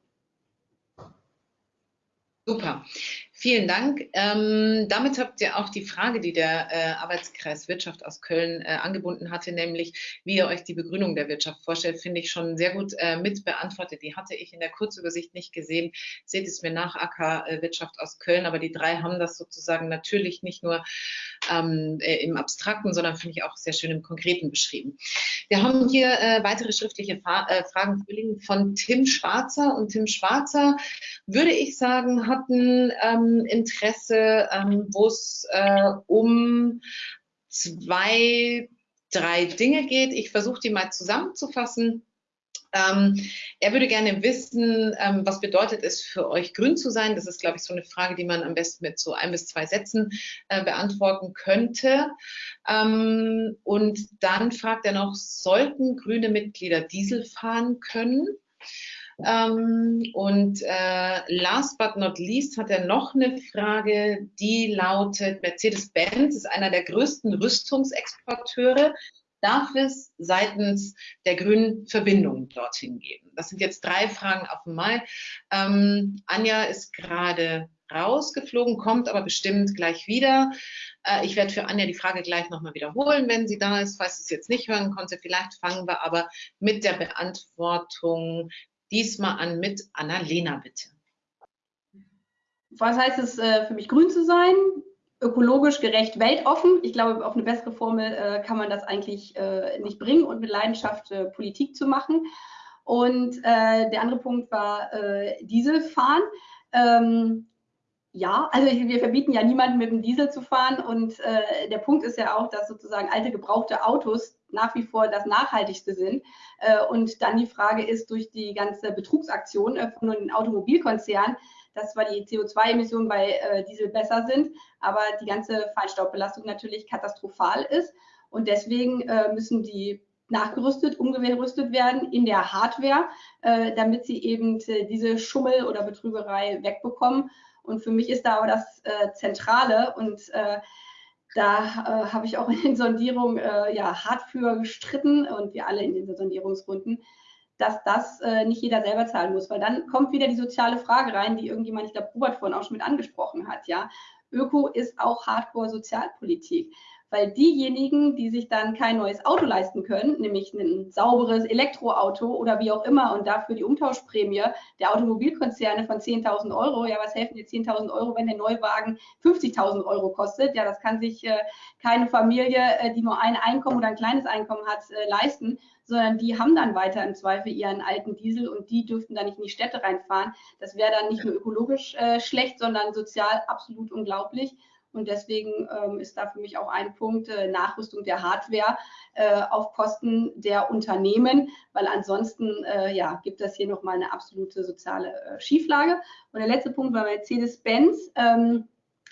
Super. Vielen Dank. Ähm, damit habt ihr auch die Frage, die der äh, Arbeitskreis Wirtschaft aus Köln äh, angebunden hatte, nämlich wie ihr euch die Begrünung der Wirtschaft vorstellt, finde ich schon sehr gut äh, mit beantwortet. Die hatte ich in der Kurzübersicht nicht gesehen. Seht es mir nach, AK äh, Wirtschaft aus Köln, aber die drei haben das sozusagen natürlich nicht nur ähm, äh, im Abstrakten, sondern finde ich auch sehr schön im Konkreten beschrieben. Wir haben hier äh, weitere schriftliche Fra Fragen von Tim Schwarzer und Tim Schwarzer, würde ich sagen, hatten ähm, Interesse, ähm, wo es äh, um zwei, drei Dinge geht. Ich versuche die mal zusammenzufassen. Ähm, er würde gerne wissen, ähm, was bedeutet es für euch, grün zu sein? Das ist, glaube ich, so eine Frage, die man am besten mit so ein bis zwei Sätzen äh, beantworten könnte. Ähm, und dann fragt er noch, sollten grüne Mitglieder Diesel fahren können? Ähm, und äh, last but not least hat er noch eine Frage, die lautet, Mercedes-Benz ist einer der größten Rüstungsexporteure. Darf es seitens der Grünen Verbindungen dorthin geben? Das sind jetzt drei Fragen auf einmal. Ähm, Anja ist gerade rausgeflogen, kommt aber bestimmt gleich wieder. Äh, ich werde für Anja die Frage gleich nochmal wiederholen, wenn sie da ist. Falls sie es jetzt nicht hören konnte, vielleicht fangen wir aber mit der Beantwortung diesmal an mit Annalena, bitte. Was heißt es äh, für mich, grün zu sein? Ökologisch gerecht, weltoffen. Ich glaube, auf eine bessere Formel äh, kann man das eigentlich äh, nicht bringen und mit Leidenschaft äh, Politik zu machen. Und äh, der andere Punkt war äh, Dieselfahren. Ähm, ja, also wir verbieten ja niemanden mit dem Diesel zu fahren und äh, der Punkt ist ja auch, dass sozusagen alte gebrauchte Autos nach wie vor das Nachhaltigste sind. Und dann die Frage ist durch die ganze Betrugsaktion von den Automobilkonzernen, dass zwar die CO2-Emissionen bei äh, Diesel besser sind, aber die ganze Feinstaubbelastung natürlich katastrophal ist. Und deswegen äh, müssen die nachgerüstet, umgerüstet werden in der Hardware, äh, damit sie eben diese Schummel oder Betrügerei wegbekommen. Und für mich ist da aber das äh, Zentrale und äh, da äh, habe ich auch in den Sondierungen äh, ja, hart für gestritten und wir alle in den Sondierungsrunden, dass das äh, nicht jeder selber zahlen muss, weil dann kommt wieder die soziale Frage rein, die irgendjemand, ich glaube, Robert vorhin auch schon mit angesprochen hat. Ja, Öko ist auch Hardcore-Sozialpolitik weil diejenigen, die sich dann kein neues Auto leisten können, nämlich ein sauberes Elektroauto oder wie auch immer und dafür die Umtauschprämie der Automobilkonzerne von 10.000 Euro, ja, was helfen dir 10.000 Euro, wenn der Neuwagen 50.000 Euro kostet? Ja, das kann sich äh, keine Familie, äh, die nur ein Einkommen oder ein kleines Einkommen hat, äh, leisten, sondern die haben dann weiter im Zweifel ihren alten Diesel und die dürften dann nicht in die Städte reinfahren. Das wäre dann nicht nur ökologisch äh, schlecht, sondern sozial absolut unglaublich. Und deswegen ähm, ist da für mich auch ein Punkt äh, Nachrüstung der Hardware äh, auf Kosten der Unternehmen, weil ansonsten äh, ja, gibt es hier nochmal eine absolute soziale äh, Schieflage. Und der letzte Punkt war Mercedes-Benz. Ähm,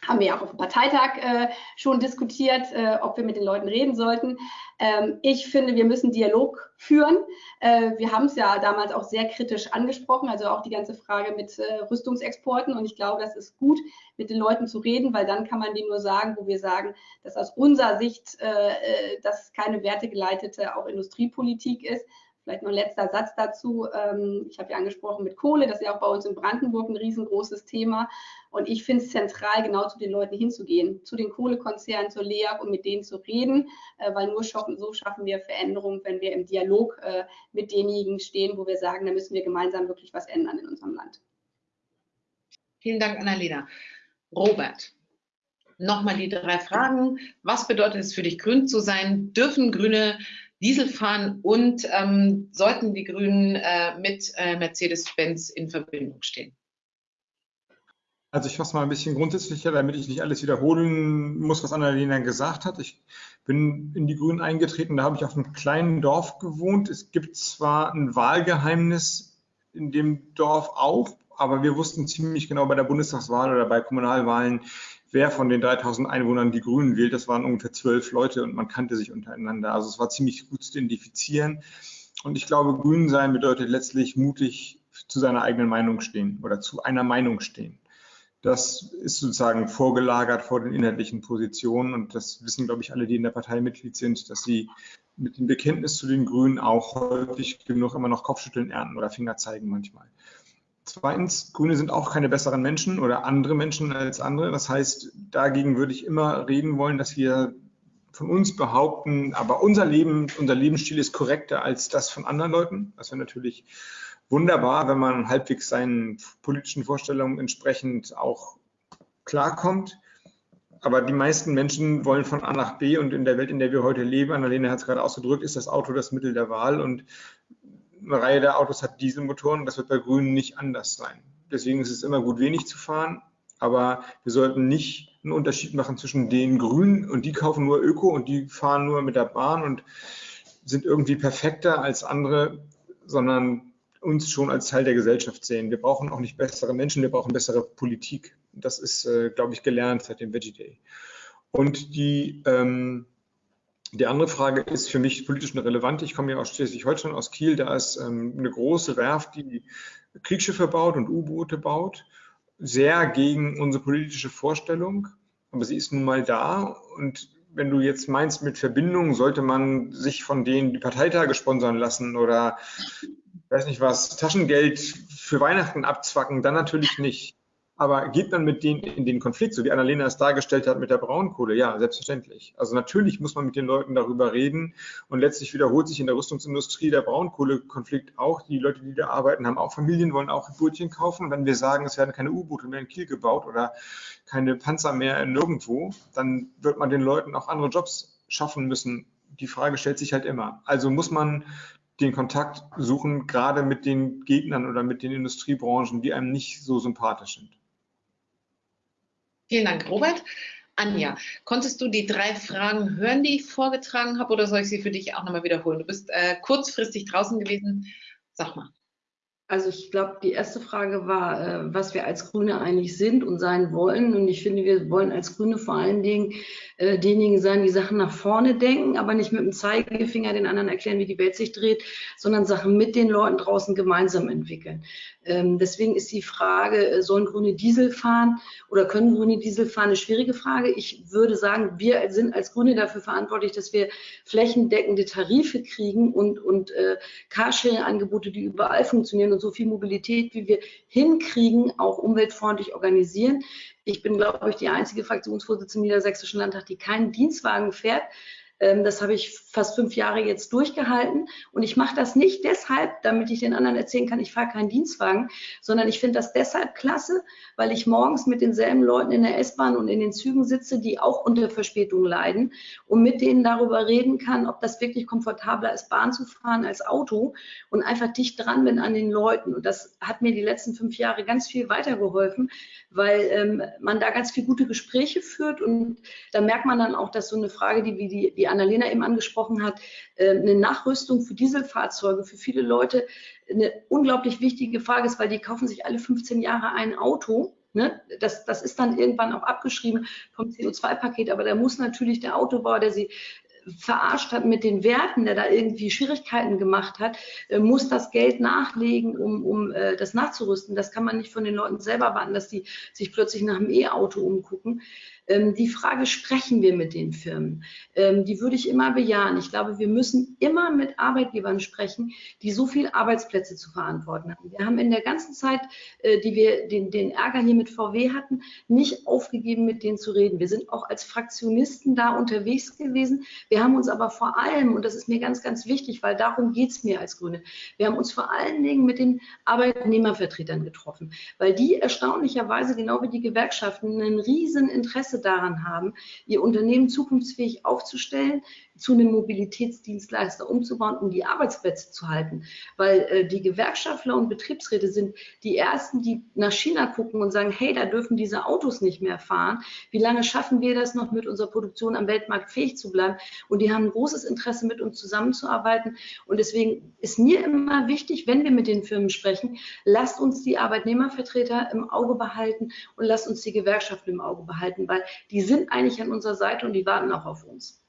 haben wir ja auch auf dem Parteitag äh, schon diskutiert, äh, ob wir mit den Leuten reden sollten. Ähm, ich finde, wir müssen Dialog führen. Äh, wir haben es ja damals auch sehr kritisch angesprochen, also auch die ganze Frage mit äh, Rüstungsexporten. Und ich glaube, das ist gut, mit den Leuten zu reden, weil dann kann man denen nur sagen, wo wir sagen, dass aus unserer Sicht äh, äh, das keine wertegeleitete auch Industriepolitik ist, Vielleicht noch ein letzter Satz dazu. Ähm, ich habe ja angesprochen mit Kohle, das ist ja auch bei uns in Brandenburg ein riesengroßes Thema. Und ich finde es zentral, genau zu den Leuten hinzugehen, zu den Kohlekonzernen, zur LEAG und mit denen zu reden, äh, weil nur so schaffen wir Veränderungen, wenn wir im Dialog äh, mit denjenigen stehen, wo wir sagen, da müssen wir gemeinsam wirklich was ändern in unserem Land. Vielen Dank, Annalena. Robert, nochmal die drei Fragen. Was bedeutet es für dich, grün zu sein? Dürfen Grüne Diesel fahren und ähm, sollten die Grünen äh, mit äh, Mercedes-Benz in Verbindung stehen? Also ich fasse mal ein bisschen grundsätzlicher, damit ich nicht alles wiederholen muss, was Annalena gesagt hat. Ich bin in die Grünen eingetreten, da habe ich auf einem kleinen Dorf gewohnt. Es gibt zwar ein Wahlgeheimnis in dem Dorf auch, aber wir wussten ziemlich genau bei der Bundestagswahl oder bei Kommunalwahlen, wer von den 3000 Einwohnern die Grünen wählt. Das waren ungefähr zwölf Leute und man kannte sich untereinander. Also es war ziemlich gut zu identifizieren. Und ich glaube, Grün sein bedeutet letztlich mutig zu seiner eigenen Meinung stehen oder zu einer Meinung stehen. Das ist sozusagen vorgelagert vor den inhaltlichen Positionen und das wissen, glaube ich, alle, die in der Partei Mitglied sind, dass sie mit dem Bekenntnis zu den Grünen auch häufig genug immer noch Kopfschütteln ernten oder Finger zeigen manchmal. Zweitens, Grüne sind auch keine besseren Menschen oder andere Menschen als andere. Das heißt, dagegen würde ich immer reden wollen, dass wir von uns behaupten, aber unser Leben, unser Lebensstil ist korrekter als das von anderen Leuten. Das wäre natürlich wunderbar, wenn man halbwegs seinen politischen Vorstellungen entsprechend auch klarkommt. Aber die meisten Menschen wollen von A nach B und in der Welt, in der wir heute leben, Annalena hat es gerade ausgedrückt, ist das Auto das Mittel der Wahl und eine Reihe der Autos hat Dieselmotoren. Das wird bei Grünen nicht anders sein. Deswegen ist es immer gut, wenig zu fahren. Aber wir sollten nicht einen Unterschied machen zwischen den Grünen und die kaufen nur Öko und die fahren nur mit der Bahn und sind irgendwie perfekter als andere, sondern uns schon als Teil der Gesellschaft sehen. Wir brauchen auch nicht bessere Menschen, wir brauchen bessere Politik. Das ist, äh, glaube ich, gelernt seit dem Veggie Day. Und die ähm, die andere Frage ist für mich politisch relevant. Ich komme ja aus Schleswig-Holstein, aus Kiel. Da ist ähm, eine große Werft, die Kriegsschiffe baut und U-Boote baut. Sehr gegen unsere politische Vorstellung. Aber sie ist nun mal da. Und wenn du jetzt meinst, mit Verbindung sollte man sich von denen die Parteitage sponsern lassen oder weiß nicht was, Taschengeld für Weihnachten abzwacken, dann natürlich nicht. Aber geht man mit denen in den Konflikt, so wie Annalena es dargestellt hat mit der Braunkohle? Ja, selbstverständlich. Also natürlich muss man mit den Leuten darüber reden und letztlich wiederholt sich in der Rüstungsindustrie der Braunkohlekonflikt auch. Die Leute, die da arbeiten, haben auch Familien, wollen auch Brötchen kaufen. Wenn wir sagen, es werden keine U-Boote mehr in Kiel gebaut oder keine Panzer mehr nirgendwo, dann wird man den Leuten auch andere Jobs schaffen müssen. Die Frage stellt sich halt immer. Also muss man den Kontakt suchen, gerade mit den Gegnern oder mit den Industriebranchen, die einem nicht so sympathisch sind. Vielen Dank, Robert. Anja, konntest du die drei Fragen hören, die ich vorgetragen habe, oder soll ich sie für dich auch nochmal wiederholen? Du bist äh, kurzfristig draußen gewesen. Sag mal. Also ich glaube, die erste Frage war, äh, was wir als Grüne eigentlich sind und sein wollen. Und ich finde, wir wollen als Grüne vor allen Dingen äh, diejenigen sein, die Sachen nach vorne denken, aber nicht mit dem Zeigefinger den anderen erklären, wie die Welt sich dreht, sondern Sachen mit den Leuten draußen gemeinsam entwickeln. Ähm, deswegen ist die Frage, äh, sollen Grüne Diesel fahren oder können Grüne Diesel fahren, eine schwierige Frage. Ich würde sagen, wir sind als Grüne dafür verantwortlich, dass wir flächendeckende Tarife kriegen und, und äh, Carsharing-Angebote, die überall funktionieren und so viel Mobilität, wie wir hinkriegen, auch umweltfreundlich organisieren. Ich bin, glaube ich, die einzige Fraktionsvorsitzende im Niedersächsischen Landtag, die keinen Dienstwagen fährt. Ähm, das habe ich fast fünf Jahre jetzt durchgehalten. Und ich mache das nicht deshalb, damit ich den anderen erzählen kann, ich fahre keinen Dienstwagen, sondern ich finde das deshalb klasse, weil ich morgens mit denselben Leuten in der S-Bahn und in den Zügen sitze, die auch unter Verspätung leiden und mit denen darüber reden kann, ob das wirklich komfortabler ist, Bahn zu fahren als Auto und einfach dicht dran bin an den Leuten. Und das hat mir die letzten fünf Jahre ganz viel weitergeholfen, weil ähm, man da ganz viel gute Gespräche führt und da merkt man dann auch, dass so eine Frage, die wie die, die Annalena eben angesprochen hat, äh, eine Nachrüstung für Dieselfahrzeuge für viele Leute eine unglaublich wichtige Frage ist, weil die kaufen sich alle 15 Jahre ein Auto. Ne? Das, das ist dann irgendwann auch abgeschrieben vom CO2-Paket, aber da muss natürlich der Autobauer, der sie verarscht hat mit den Werten, der da irgendwie Schwierigkeiten gemacht hat, äh, muss das Geld nachlegen, um, um äh, das nachzurüsten. Das kann man nicht von den Leuten selber warten, dass die sich plötzlich nach einem E-Auto umgucken. Ähm, die Frage, sprechen wir mit den Firmen? Ähm, die würde ich immer bejahen. Ich glaube, wir müssen immer mit Arbeitgebern sprechen, die so viele Arbeitsplätze zu verantworten haben. Wir haben in der ganzen Zeit, äh, die wir den, den Ärger hier mit VW hatten, nicht aufgegeben, mit denen zu reden. Wir sind auch als Fraktionisten da unterwegs gewesen. Wir haben uns aber vor allem, und das ist mir ganz, ganz wichtig, weil darum geht es mir als Grüne, wir haben uns vor allen Dingen mit den Arbeitnehmervertretern getroffen, weil die erstaunlicherweise, genau wie die Gewerkschaften, ein riesen Interesse daran haben, ihr Unternehmen zukunftsfähig aufzustellen, zu einem Mobilitätsdienstleister umzubauen, um die Arbeitsplätze zu halten. Weil äh, die Gewerkschaftler und Betriebsräte sind die Ersten, die nach China gucken und sagen, hey, da dürfen diese Autos nicht mehr fahren. Wie lange schaffen wir das noch mit unserer Produktion am Weltmarkt fähig zu bleiben? Und die haben ein großes Interesse, mit uns zusammenzuarbeiten. Und deswegen ist mir immer wichtig, wenn wir mit den Firmen sprechen, lasst uns die Arbeitnehmervertreter im Auge behalten und lasst uns die Gewerkschaften im Auge behalten, weil die sind eigentlich an unserer Seite und die warten auch auf uns.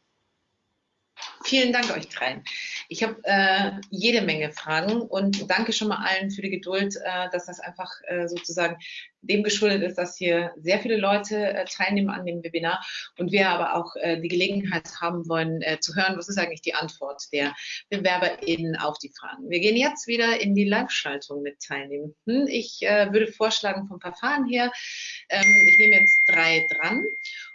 Vielen Dank euch dreien. Ich habe äh, jede Menge Fragen und danke schon mal allen für die Geduld, äh, dass das einfach äh, sozusagen dem geschuldet ist, dass hier sehr viele Leute äh, teilnehmen an dem Webinar und wir aber auch äh, die Gelegenheit haben wollen äh, zu hören, was ist eigentlich die Antwort der BewerberInnen auf die Fragen. Wir gehen jetzt wieder in die Live-Schaltung mit teilnehmen. Hm, ich würde vorschlagen vom Verfahren her, ähm, ich nehme jetzt drei dran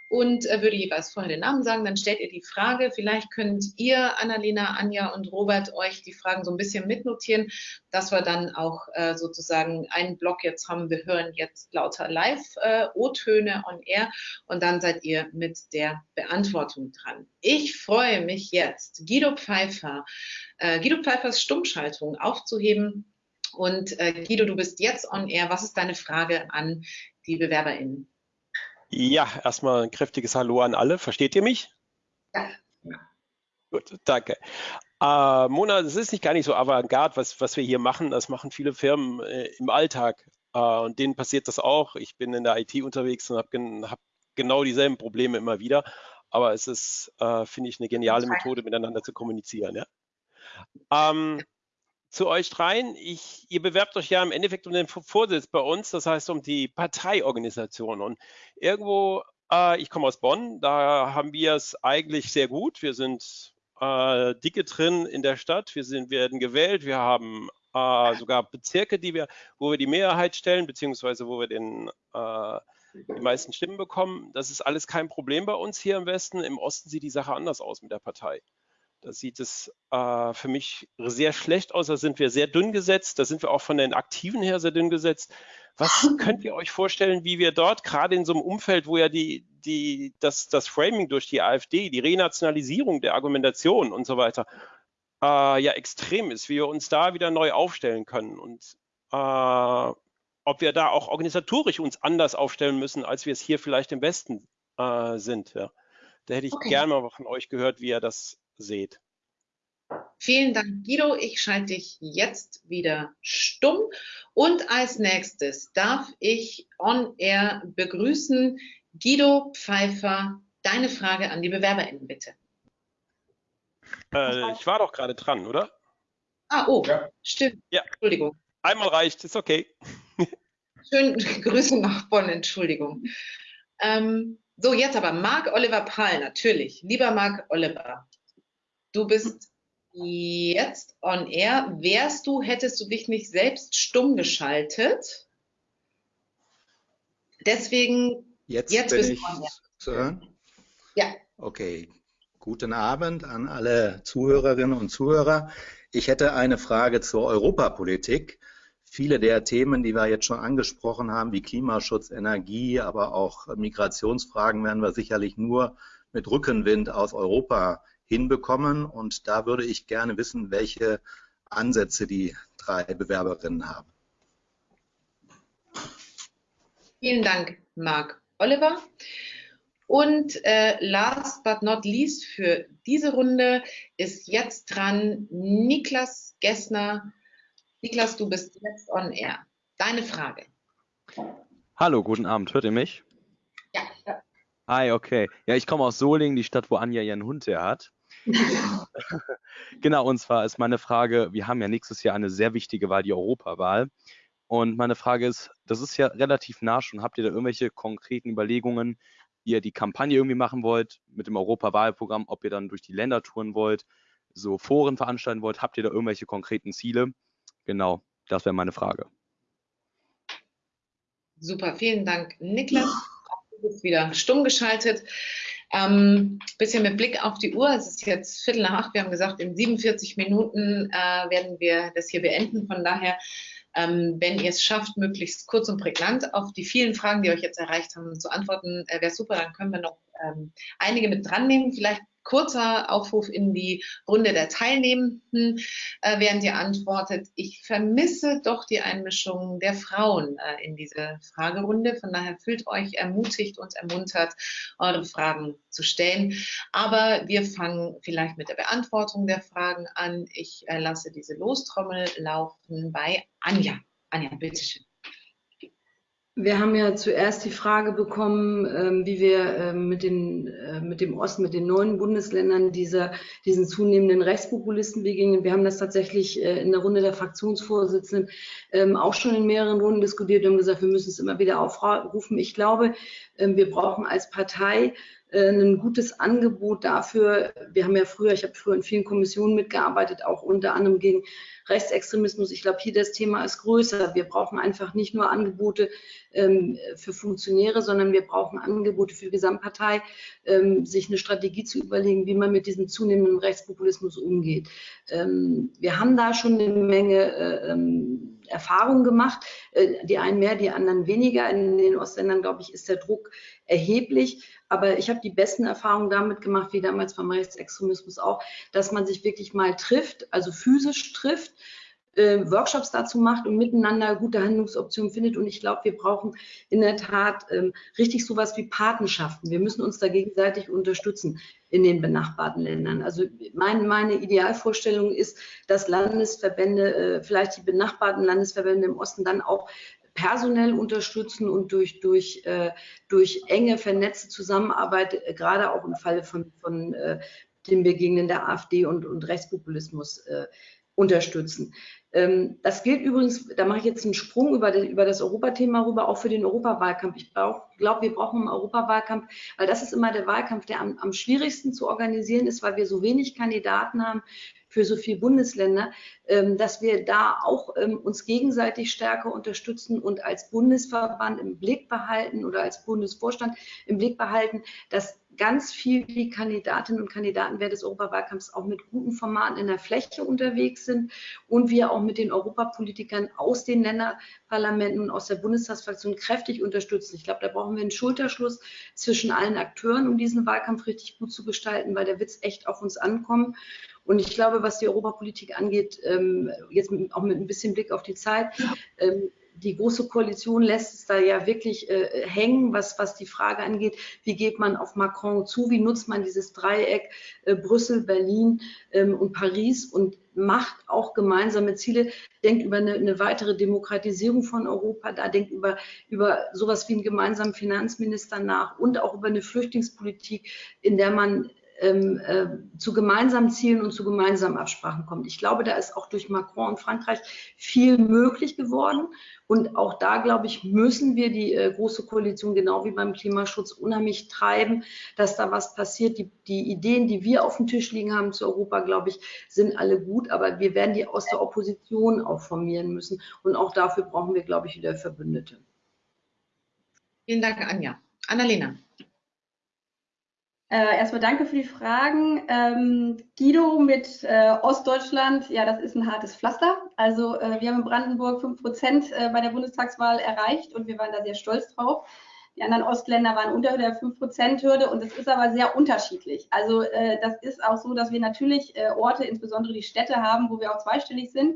und äh, würde jeweils vorher den Namen sagen, dann stellt ihr die Frage. Vielleicht könnt ihr, Annalena, Anja und Robert, euch die Fragen so ein bisschen mitnotieren, dass wir dann auch äh, sozusagen einen Block jetzt haben. Wir hören jetzt lauter Live-O-Töne äh, on Air und dann seid ihr mit der Beantwortung dran. Ich freue mich jetzt, Guido Pfeiffer, äh, Guido Pfeiffers Stummschaltung aufzuheben. Und äh, Guido, du bist jetzt on Air. Was ist deine Frage an die BewerberInnen? Ja, erstmal ein kräftiges Hallo an alle. Versteht ihr mich? Ja. Gut, danke. Äh, Mona, es ist nicht gar nicht so avantgarde, was, was wir hier machen. Das machen viele Firmen äh, im Alltag. Äh, und denen passiert das auch. Ich bin in der IT unterwegs und habe gen hab genau dieselben Probleme immer wieder. Aber es ist, äh, finde ich, eine geniale Methode, miteinander zu kommunizieren. Ja? Ähm, zu euch dreien. Ich, ihr bewerbt euch ja im Endeffekt um den Vorsitz bei uns, das heißt um die Parteiorganisation. Und irgendwo, äh, ich komme aus Bonn, da haben wir es eigentlich sehr gut. Wir sind äh, dicke drin in der Stadt, wir sind, werden gewählt, wir haben äh, sogar Bezirke, die wir, wo wir die Mehrheit stellen, beziehungsweise wo wir den äh, die meisten Stimmen bekommen. Das ist alles kein Problem bei uns hier im Westen. Im Osten sieht die Sache anders aus mit der Partei. Da sieht es äh, für mich sehr schlecht aus. Da sind wir sehr dünn gesetzt. Da sind wir auch von den Aktiven her sehr dünn gesetzt. Was *laughs* könnt ihr euch vorstellen, wie wir dort, gerade in so einem Umfeld, wo ja die, die, das, das Framing durch die AfD, die Renationalisierung der Argumentation und so weiter, äh, ja extrem ist, wie wir uns da wieder neu aufstellen können und äh, ob wir da auch organisatorisch uns anders aufstellen müssen, als wir es hier vielleicht im Westen äh, sind. Ja. Da hätte ich okay. gerne mal von euch gehört, wie ihr das seht. Vielen Dank, Guido. Ich schalte dich jetzt wieder stumm. Und als nächstes darf ich on air begrüßen Guido Pfeiffer. Deine Frage an die BewerberInnen, bitte. Äh, ich war doch gerade dran, oder? Ah, oh, ja. stimmt. Ja. Entschuldigung. Einmal reicht, ist okay. *laughs* Schöne *laughs* Grüße nach Bonn, Entschuldigung. Ähm, so, jetzt aber Marc Oliver Pahl, natürlich. Lieber Marc Oliver, Du bist jetzt on air. Wärst du, hättest du dich nicht selbst stumm geschaltet? Deswegen, jetzt, jetzt bin bist ich on air. zu hören. Ja. Okay. Guten Abend an alle Zuhörerinnen und Zuhörer. Ich hätte eine Frage zur Europapolitik. Viele der Themen, die wir jetzt schon angesprochen haben, wie Klimaschutz, Energie, aber auch Migrationsfragen, werden wir sicherlich nur mit Rückenwind aus Europa hinbekommen. Und da würde ich gerne wissen, welche Ansätze die drei Bewerberinnen haben. Vielen Dank, Marc Oliver. Und äh, last but not least für diese Runde ist jetzt dran Niklas Gessner. Niklas, du bist jetzt on air. Deine Frage. Hallo, guten Abend. Hört ihr mich? Ja. Hi, okay. Ja, ich komme aus Solingen, die Stadt, wo Anja ihren Hund her hat. *laughs* genau, und zwar ist meine Frage, wir haben ja nächstes Jahr eine sehr wichtige Wahl, die Europawahl. Und meine Frage ist, das ist ja relativ nah schon, habt ihr da irgendwelche konkreten Überlegungen, ihr die Kampagne irgendwie machen wollt mit dem Europawahlprogramm, ob ihr dann durch die Länder touren wollt, so Foren veranstalten wollt. Habt ihr da irgendwelche konkreten Ziele? Genau, das wäre meine Frage. Super, vielen Dank, Niklas. *laughs* Du bist wieder stumm geschaltet. Ähm, bisschen mit Blick auf die Uhr. Es ist jetzt Viertel nach acht. Wir haben gesagt, in 47 Minuten äh, werden wir das hier beenden. Von daher ähm, wenn ihr es schafft, möglichst kurz und prägnant auf die vielen Fragen, die euch jetzt erreicht haben, zu antworten, äh, wäre super. Dann können wir noch ähm, einige mit dran nehmen. Vielleicht kurzer Aufruf in die Runde der Teilnehmenden, äh, während ihr antwortet. Ich vermisse doch die Einmischung der Frauen äh, in diese Fragerunde. Von daher fühlt euch ermutigt und ermuntert, eure Fragen zu stellen. Aber wir fangen vielleicht mit der Beantwortung der Fragen an. Ich äh, lasse diese Lostrommel laufen bei Anja. Anja, bitteschön. Wir haben ja zuerst die Frage bekommen, ähm, wie wir ähm, mit, den, äh, mit dem Osten, mit den neuen Bundesländern dieser, diesen zunehmenden Rechtspopulisten begegnen. Wir haben das tatsächlich äh, in der Runde der Fraktionsvorsitzenden ähm, auch schon in mehreren Runden diskutiert und haben gesagt, wir müssen es immer wieder aufrufen. Ich glaube, wir brauchen als Partei ein gutes Angebot dafür. Wir haben ja früher, ich habe früher in vielen Kommissionen mitgearbeitet, auch unter anderem gegen Rechtsextremismus. Ich glaube, hier das Thema ist größer. Wir brauchen einfach nicht nur Angebote ähm, für Funktionäre, sondern wir brauchen Angebote für die Gesamtpartei, ähm, sich eine Strategie zu überlegen, wie man mit diesem zunehmenden Rechtspopulismus umgeht. Ähm, wir haben da schon eine Menge äh, ähm, Erfahrungen gemacht, äh, die einen mehr, die anderen weniger. In den Ostländern, glaube ich, ist der Druck erheblich. Aber ich habe die besten Erfahrungen damit gemacht, wie damals beim Rechtsextremismus auch, dass man sich wirklich mal trifft, also physisch trifft, äh, Workshops dazu macht und miteinander gute Handlungsoptionen findet. Und ich glaube, wir brauchen in der Tat ähm, richtig sowas wie Patenschaften. Wir müssen uns da gegenseitig unterstützen in den benachbarten Ländern. Also mein, meine Idealvorstellung ist, dass Landesverbände, äh, vielleicht die benachbarten Landesverbände im Osten dann auch personell unterstützen und durch, durch, äh, durch enge, vernetzte Zusammenarbeit, äh, gerade auch im Falle von, von äh, dem Begegnen der AfD und, und Rechtspopulismus äh, unterstützen. Ähm, das gilt übrigens, da mache ich jetzt einen Sprung über, die, über das Europathema rüber, auch für den Europawahlkampf. Ich glaube, wir brauchen einen Europawahlkampf, weil das ist immer der Wahlkampf, der am, am schwierigsten zu organisieren ist, weil wir so wenig Kandidaten haben für so viele Bundesländer, ähm, dass wir da auch ähm, uns gegenseitig stärker unterstützen und als Bundesverband im Blick behalten oder als Bundesvorstand im Blick behalten, dass ganz viel die Kandidatinnen und Kandidaten während des Europawahlkampfs auch mit guten Formaten in der Fläche unterwegs sind und wir auch mit den Europapolitikern aus den Länderparlamenten und aus der Bundestagsfraktion kräftig unterstützen. Ich glaube, da brauchen wir einen Schulterschluss zwischen allen Akteuren, um diesen Wahlkampf richtig gut zu gestalten, weil der Witz echt auf uns ankommen. Und ich glaube, was die Europapolitik angeht, ähm, jetzt auch mit ein bisschen Blick auf die Zeit, ähm, die Große Koalition lässt es da ja wirklich äh, hängen, was, was die Frage angeht, wie geht man auf Macron zu, wie nutzt man dieses Dreieck äh, Brüssel, Berlin ähm, und Paris und macht auch gemeinsame Ziele, denkt über eine, eine, weitere Demokratisierung von Europa, da denkt über, über sowas wie einen gemeinsamen Finanzminister nach und auch über eine Flüchtlingspolitik, in der man ähm, äh, zu gemeinsamen Zielen und zu gemeinsamen Absprachen kommt. Ich glaube, da ist auch durch Macron und Frankreich viel möglich geworden. Und auch da, glaube ich, müssen wir die äh, große Koalition genau wie beim Klimaschutz unheimlich treiben, dass da was passiert. Die, die Ideen, die wir auf dem Tisch liegen haben zu Europa, glaube ich, sind alle gut, aber wir werden die aus der Opposition auch formieren müssen. Und auch dafür brauchen wir, glaube ich, wieder Verbündete. Vielen Dank, Anja. Annalena. Äh, erstmal danke für die Fragen. Ähm, Guido mit äh, Ostdeutschland, ja, das ist ein hartes Pflaster. Also äh, wir haben in Brandenburg 5 Prozent äh, bei der Bundestagswahl erreicht und wir waren da sehr stolz drauf. Die anderen Ostländer waren unter der 5-Prozent-Hürde und das ist aber sehr unterschiedlich. Also äh, das ist auch so, dass wir natürlich äh, Orte, insbesondere die Städte haben, wo wir auch zweistellig sind.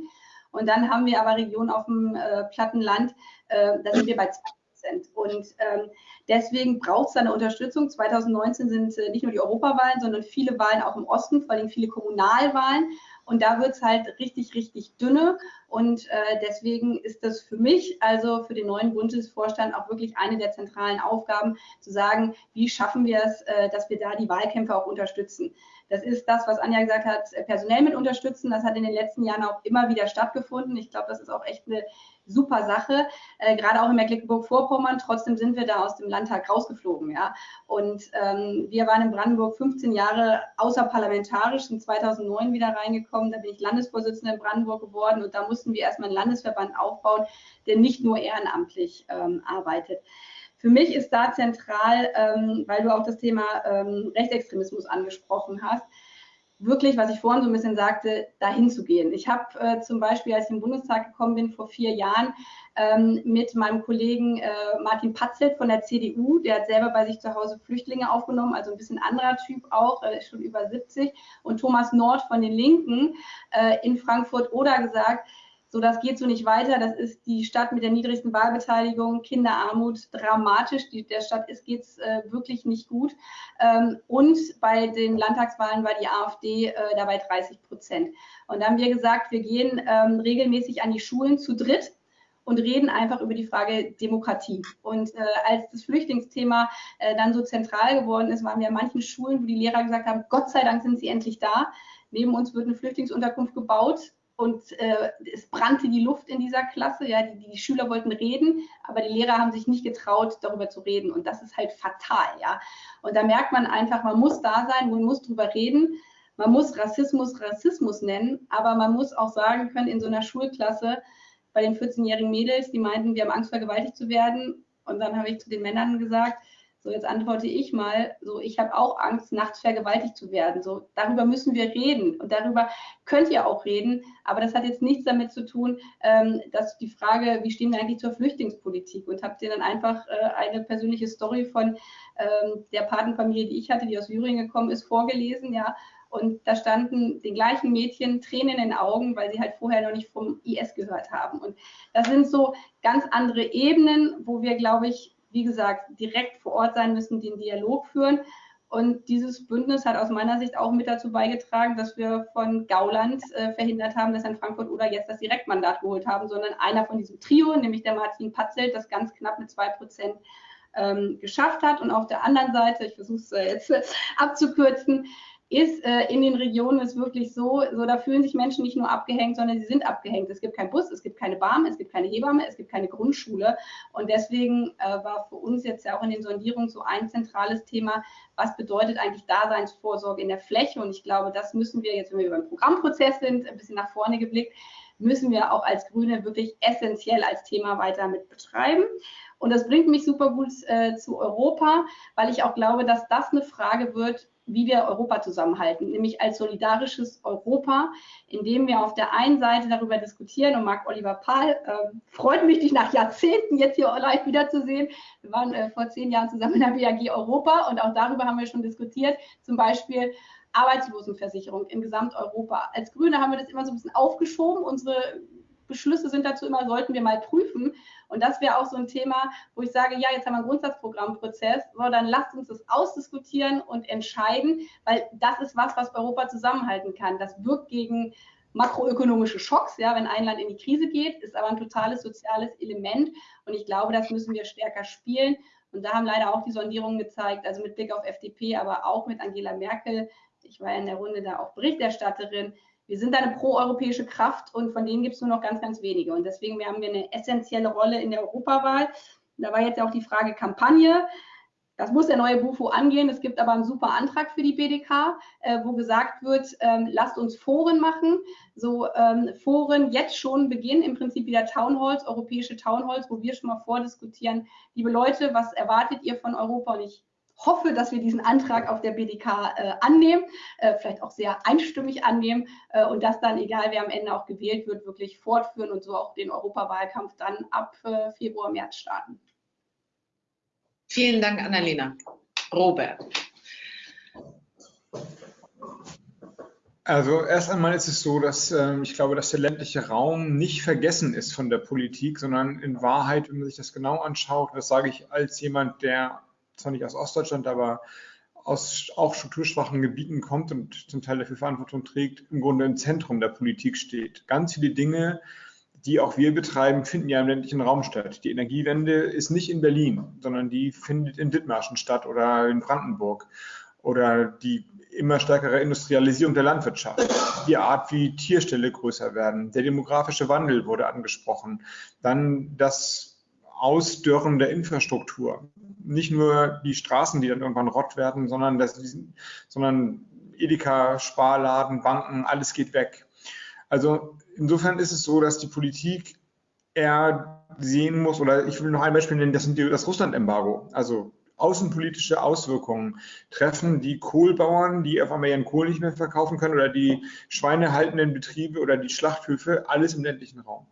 Und dann haben wir aber Regionen auf dem platten Land, da sind wir bei 2 Prozent. Und ähm, Deswegen braucht es eine Unterstützung. 2019 sind äh, nicht nur die Europawahlen, sondern viele Wahlen auch im Osten, vor allem viele Kommunalwahlen. Und da wird es halt richtig, richtig dünne. Und äh, deswegen ist das für mich, also für den neuen Bundesvorstand, auch wirklich eine der zentralen Aufgaben, zu sagen, wie schaffen wir es, äh, dass wir da die Wahlkämpfe auch unterstützen. Das ist das, was Anja gesagt hat, personell mit unterstützen. Das hat in den letzten Jahren auch immer wieder stattgefunden. Ich glaube, das ist auch echt eine super Sache, äh, gerade auch in Mecklenburg-Vorpommern. Trotzdem sind wir da aus dem Landtag rausgeflogen. Ja? Und ähm, wir waren in Brandenburg 15 Jahre außerparlamentarisch, sind 2009 wieder reingekommen. Da bin ich Landesvorsitzende in Brandenburg geworden und da mussten wir erstmal einen Landesverband aufbauen, der nicht nur ehrenamtlich ähm, arbeitet. Für mich ist da zentral, ähm, weil du auch das Thema ähm, Rechtsextremismus angesprochen hast, wirklich, was ich vorhin so ein bisschen sagte, dahin zu gehen. Ich habe äh, zum Beispiel, als ich im Bundestag gekommen bin vor vier Jahren, ähm, mit meinem Kollegen äh, Martin Patzelt von der CDU, der hat selber bei sich zu Hause Flüchtlinge aufgenommen, also ein bisschen anderer Typ auch, äh, schon über 70, und Thomas Nord von den Linken äh, in Frankfurt oder gesagt, so, das geht so nicht weiter. Das ist die Stadt mit der niedrigsten Wahlbeteiligung, Kinderarmut dramatisch. Die, der Stadt geht es äh, wirklich nicht gut. Ähm, und bei den Landtagswahlen war die AfD äh, dabei 30 Prozent. Und da haben wir gesagt, wir gehen ähm, regelmäßig an die Schulen zu dritt und reden einfach über die Frage Demokratie. Und äh, als das Flüchtlingsthema äh, dann so zentral geworden ist, waren wir an manchen Schulen, wo die Lehrer gesagt haben, Gott sei Dank sind sie endlich da. Neben uns wird eine Flüchtlingsunterkunft gebaut und äh, es brannte die Luft in dieser Klasse. Ja, die, die, Schüler wollten reden, aber die Lehrer haben sich nicht getraut, darüber zu reden. Und das ist halt fatal. Ja, und da merkt man einfach, man muss da sein, man muss darüber reden. Man muss Rassismus Rassismus nennen, aber man muss auch sagen können, in so einer Schulklasse bei den 14-jährigen Mädels, die meinten, wir haben Angst, vergewaltigt zu werden. Und dann habe ich zu den Männern gesagt, so, jetzt antworte ich mal, so, ich habe auch Angst, nachts vergewaltigt zu werden. So, darüber müssen wir reden und darüber könnt ihr auch reden. Aber das hat jetzt nichts damit zu tun, ähm, dass die Frage, wie stehen wir eigentlich zur Flüchtlingspolitik? Und habt ihr dann einfach äh, eine persönliche Story von ähm, der Patenfamilie, die ich hatte, die aus Syrien gekommen ist, vorgelesen, ja. Und da standen den gleichen Mädchen Tränen in den Augen, weil sie halt vorher noch nicht vom IS gehört haben. Und das sind so ganz andere Ebenen, wo wir, glaube ich, wie gesagt, direkt vor Ort sein müssen, den Dialog führen. Und dieses Bündnis hat aus meiner Sicht auch mit dazu beigetragen, dass wir von Gauland äh, verhindert haben, dass in Frankfurt oder jetzt das Direktmandat geholt haben, sondern einer von diesem Trio, nämlich der Martin Patzelt, das ganz knapp mit zwei Prozent ähm, geschafft hat. Und auf der anderen Seite, ich versuche es äh, jetzt *laughs* abzukürzen, ist äh, in den Regionen ist wirklich so, so, da fühlen sich Menschen nicht nur abgehängt, sondern sie sind abgehängt. Es gibt keinen Bus, es gibt keine Bahn, es gibt keine Hebamme, es gibt keine Grundschule. Und deswegen äh, war für uns jetzt ja auch in den Sondierungen so ein zentrales Thema, was bedeutet eigentlich Daseinsvorsorge in der Fläche? Und ich glaube, das müssen wir jetzt, wenn wir über den Programmprozess sind, ein bisschen nach vorne geblickt, müssen wir auch als Grüne wirklich essentiell als Thema weiter mit betreiben. Und das bringt mich super gut äh, zu Europa, weil ich auch glaube, dass das eine Frage wird, wie wir Europa zusammenhalten, nämlich als solidarisches Europa, indem wir auf der einen Seite darüber diskutieren und Marc Oliver Pahl äh, freut mich, dich nach Jahrzehnten jetzt hier live wiederzusehen. Wir waren äh, vor zehn Jahren zusammen in der BAG Europa und auch darüber haben wir schon diskutiert, zum Beispiel Arbeitslosenversicherung in Gesamteuropa. Als Grüne haben wir das immer so ein bisschen aufgeschoben. Unsere Beschlüsse sind dazu immer, sollten wir mal prüfen. Und das wäre auch so ein Thema, wo ich sage, ja, jetzt haben wir einen Grundsatzprogrammprozess, so, dann lasst uns das ausdiskutieren und entscheiden, weil das ist was, was Europa zusammenhalten kann. Das wirkt gegen makroökonomische Schocks, ja, wenn ein Land in die Krise geht, ist aber ein totales soziales Element. Und ich glaube, das müssen wir stärker spielen. Und da haben leider auch die Sondierungen gezeigt, also mit Blick auf FDP, aber auch mit Angela Merkel. Ich war ja in der Runde da auch Berichterstatterin wir sind eine proeuropäische Kraft und von denen gibt es nur noch ganz, ganz wenige. Und deswegen haben wir eine essentielle Rolle in der Europawahl. Da war jetzt auch die Frage Kampagne. Das muss der neue Bufo angehen. Es gibt aber einen super Antrag für die BDK, äh, wo gesagt wird, ähm, lasst uns Foren machen. So ähm, Foren jetzt schon beginnen, im Prinzip wieder Townhalls, europäische Townhalls, wo wir schon mal vordiskutieren, liebe Leute, was erwartet ihr von Europa? Und ich hoffe, dass wir diesen Antrag auf der BDK äh, annehmen, äh, vielleicht auch sehr einstimmig annehmen äh, und das dann, egal wer am Ende auch gewählt wird, wirklich fortführen und so auch den Europawahlkampf dann ab äh, Februar, März starten. Vielen Dank, Annalena. Robert. Also erst einmal ist es so, dass äh, ich glaube, dass der ländliche Raum nicht vergessen ist von der Politik, sondern in Wahrheit, wenn man sich das genau anschaut, das sage ich als jemand, der zwar nicht aus Ostdeutschland, aber aus auch strukturschwachen Gebieten kommt und zum Teil dafür Verantwortung trägt, im Grunde im Zentrum der Politik steht. Ganz viele Dinge, die auch wir betreiben, finden ja im ländlichen Raum statt. Die Energiewende ist nicht in Berlin, sondern die findet in Dithmarschen statt oder in Brandenburg. Oder die immer stärkere Industrialisierung der Landwirtschaft, die Art, wie Tierställe größer werden, der demografische Wandel wurde angesprochen, dann das Ausdörren der Infrastruktur. Nicht nur die Straßen, die dann irgendwann rott werden, sondern, das, sondern Edeka, Sparladen, Banken, alles geht weg. Also insofern ist es so, dass die Politik eher sehen muss, oder ich will noch ein Beispiel nennen, das sind die, das Russland-Embargo. Also außenpolitische Auswirkungen treffen die Kohlbauern, die auf einmal ihren Kohl nicht mehr verkaufen können, oder die schweinehaltenden Betriebe oder die Schlachthöfe, alles im ländlichen Raum.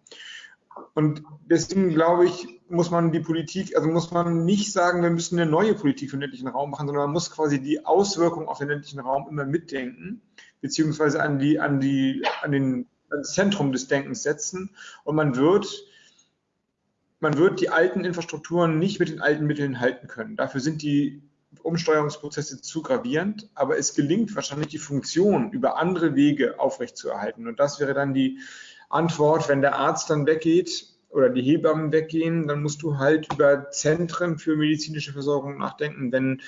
Und deswegen glaube ich, muss man die Politik, also muss man nicht sagen, wir müssen eine neue Politik für den ländlichen Raum machen, sondern man muss quasi die Auswirkungen auf den ländlichen Raum immer mitdenken, beziehungsweise an die, an die, an den, ans Zentrum des Denkens setzen. Und man wird man wird die alten Infrastrukturen nicht mit den alten Mitteln halten können. Dafür sind die Umsteuerungsprozesse zu gravierend, aber es gelingt wahrscheinlich die Funktion über andere Wege aufrechtzuerhalten. Und das wäre dann die Antwort, wenn der Arzt dann weggeht oder die Hebammen weggehen, dann musst du halt über Zentren für medizinische Versorgung nachdenken. Wenn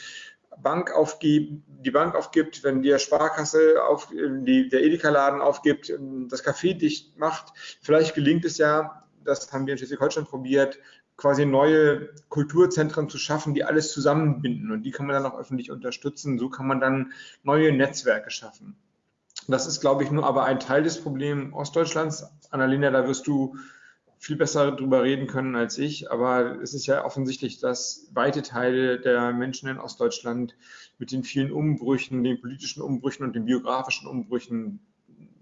Bank aufgibt, die Bank aufgibt, wenn die Sparkasse auf, die, der Edeka-Laden aufgibt, das Café dicht macht, vielleicht gelingt es ja, das haben wir in Schleswig-Holstein probiert, quasi neue Kulturzentren zu schaffen, die alles zusammenbinden und die kann man dann auch öffentlich unterstützen. So kann man dann neue Netzwerke schaffen. Das ist, glaube ich, nur aber ein Teil des Problems Ostdeutschlands. Annalena, da wirst du viel besser drüber reden können als ich, aber es ist ja offensichtlich, dass weite Teile der Menschen in Ostdeutschland mit den vielen Umbrüchen, den politischen Umbrüchen und den biografischen Umbrüchen